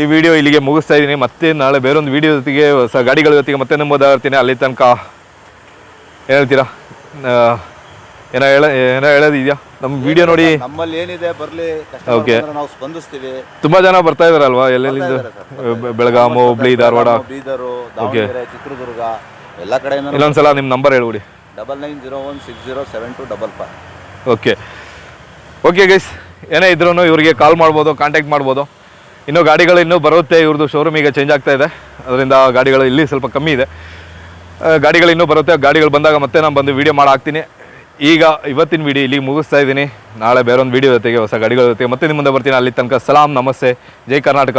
ಈ ವಿಡಿಯೋ ಇಲ್ಲಿಗೆ ಮುಗಿಸ್ತಾ ಇದ್ದೀನಿ. ಮತ್ತೆ ನಾಳೆ ಬೇರೊಂದು ವಿಡಿಯೋ ಜೊತೆಗೆ ಹೊಸ ಗಾಡಿಗಳ ಜೊತೆಗೆ ಮತ್ತೆ ನಂಬೋದಾಗ್ತೀನಿ ಅಲ್ಲಿ ತನಕ ಏನು ಹೇಳ್ತೀರಾ ಏನೋ ಹೇಳ ಏನೋ ಹೇಳೋದಿದೆಯಾ? ನಮ್ಮ ವಿಡಿಯೋ ನೋಡಿ. ನಮ್ಮಲ್ಲಿ ಏನಿದೆ ಬರಲಿ ಓಕೆ ನಾವು ಸ್ಪಂದಿಸ್ತೀವಿ. ತುಂಬಾ ಜನ ಬರ್ತಾ ಇದಾರಲ್ವಾ? ಎಲ್ಲೆಲ್ಲಿಂದ? ಬೆಳಗಾವಿ ಬೆಳಗಾಮು ಹುಬ್ಳಿ ಧಾರವಾಡ ಬೀದರು ದಾವಣಗೆರೆ ಚಿತ್ರದುರ್ಗ ಎಲ್ಲ ಕಡೆಯಿಂದ ಇನ್ನೊಂದ್ಸಲ ನಿಮ್ಮ ನಂಬರ್ ಹೇಳ್ಬಿಡಿ. Double nine zero one six zero seven two double five. Okay okay guys ಏನೇ ಇದ್ರೂ ಇವರಿಗೆ ಕಾಲ್ ಮಾಡ್ಬೋದು ಕಾಂಟ್ಯಾಕ್ಟ್ ಮಾಡ್ಬೋದು. ಇನ್ನೂ ಗಾಡಿಗಳು ಇನ್ನೂ ಬರುತ್ತೆ ಇವ್ರದ್ದು ಶೋರೂಮ್ ಈಗ ಚೇಂಜ್ ಆಗ್ತಾ ಇದೆ. ಅದರಿಂದ ಗಾಡಿಗಳು ಇಲ್ಲಿ ಸ್ವಲ್ಪ ಕಮ್ಮಿ ಇದೆ. ಗಾಡಿಗಳು ಇನ್ನೂ ಬರುತ್ತೆ. ಗಾಡಿಗಳು ಬಂದಾಗ ಮತ್ತೆ ನಾನು ಬಂದು ವೀಡಿಯೋ ಮಾಡಿ ಹಾಕ್ತೀನಿ ಈಗ ಇವತ್ತಿನ ವೀಡಿಯೋ ಇಲ್ಲಿಗೆ ಮುಗಿಸ್ತಾ ಇದ್ದೀನಿ. ನಾಳೆ ಬೇರೊಂದು ವೀಡಿಯೋ ಜೊತೆಗೆ ಹೊಸ ಗಾಡಿಗಳ ಜೊತೆಗೆ ಮತ್ತೆ ನಿಮ್ಮ ಮುಂದೆ ಬರ್ತೀನಿ. ಅಲ್ಲಿ ತನಕ ಸಲಾಂ, ನಮಸ್ತೆ. ಜೈ ಕರ್ನಾಟಕ,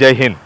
ಜೈ ಹಿಂದ್.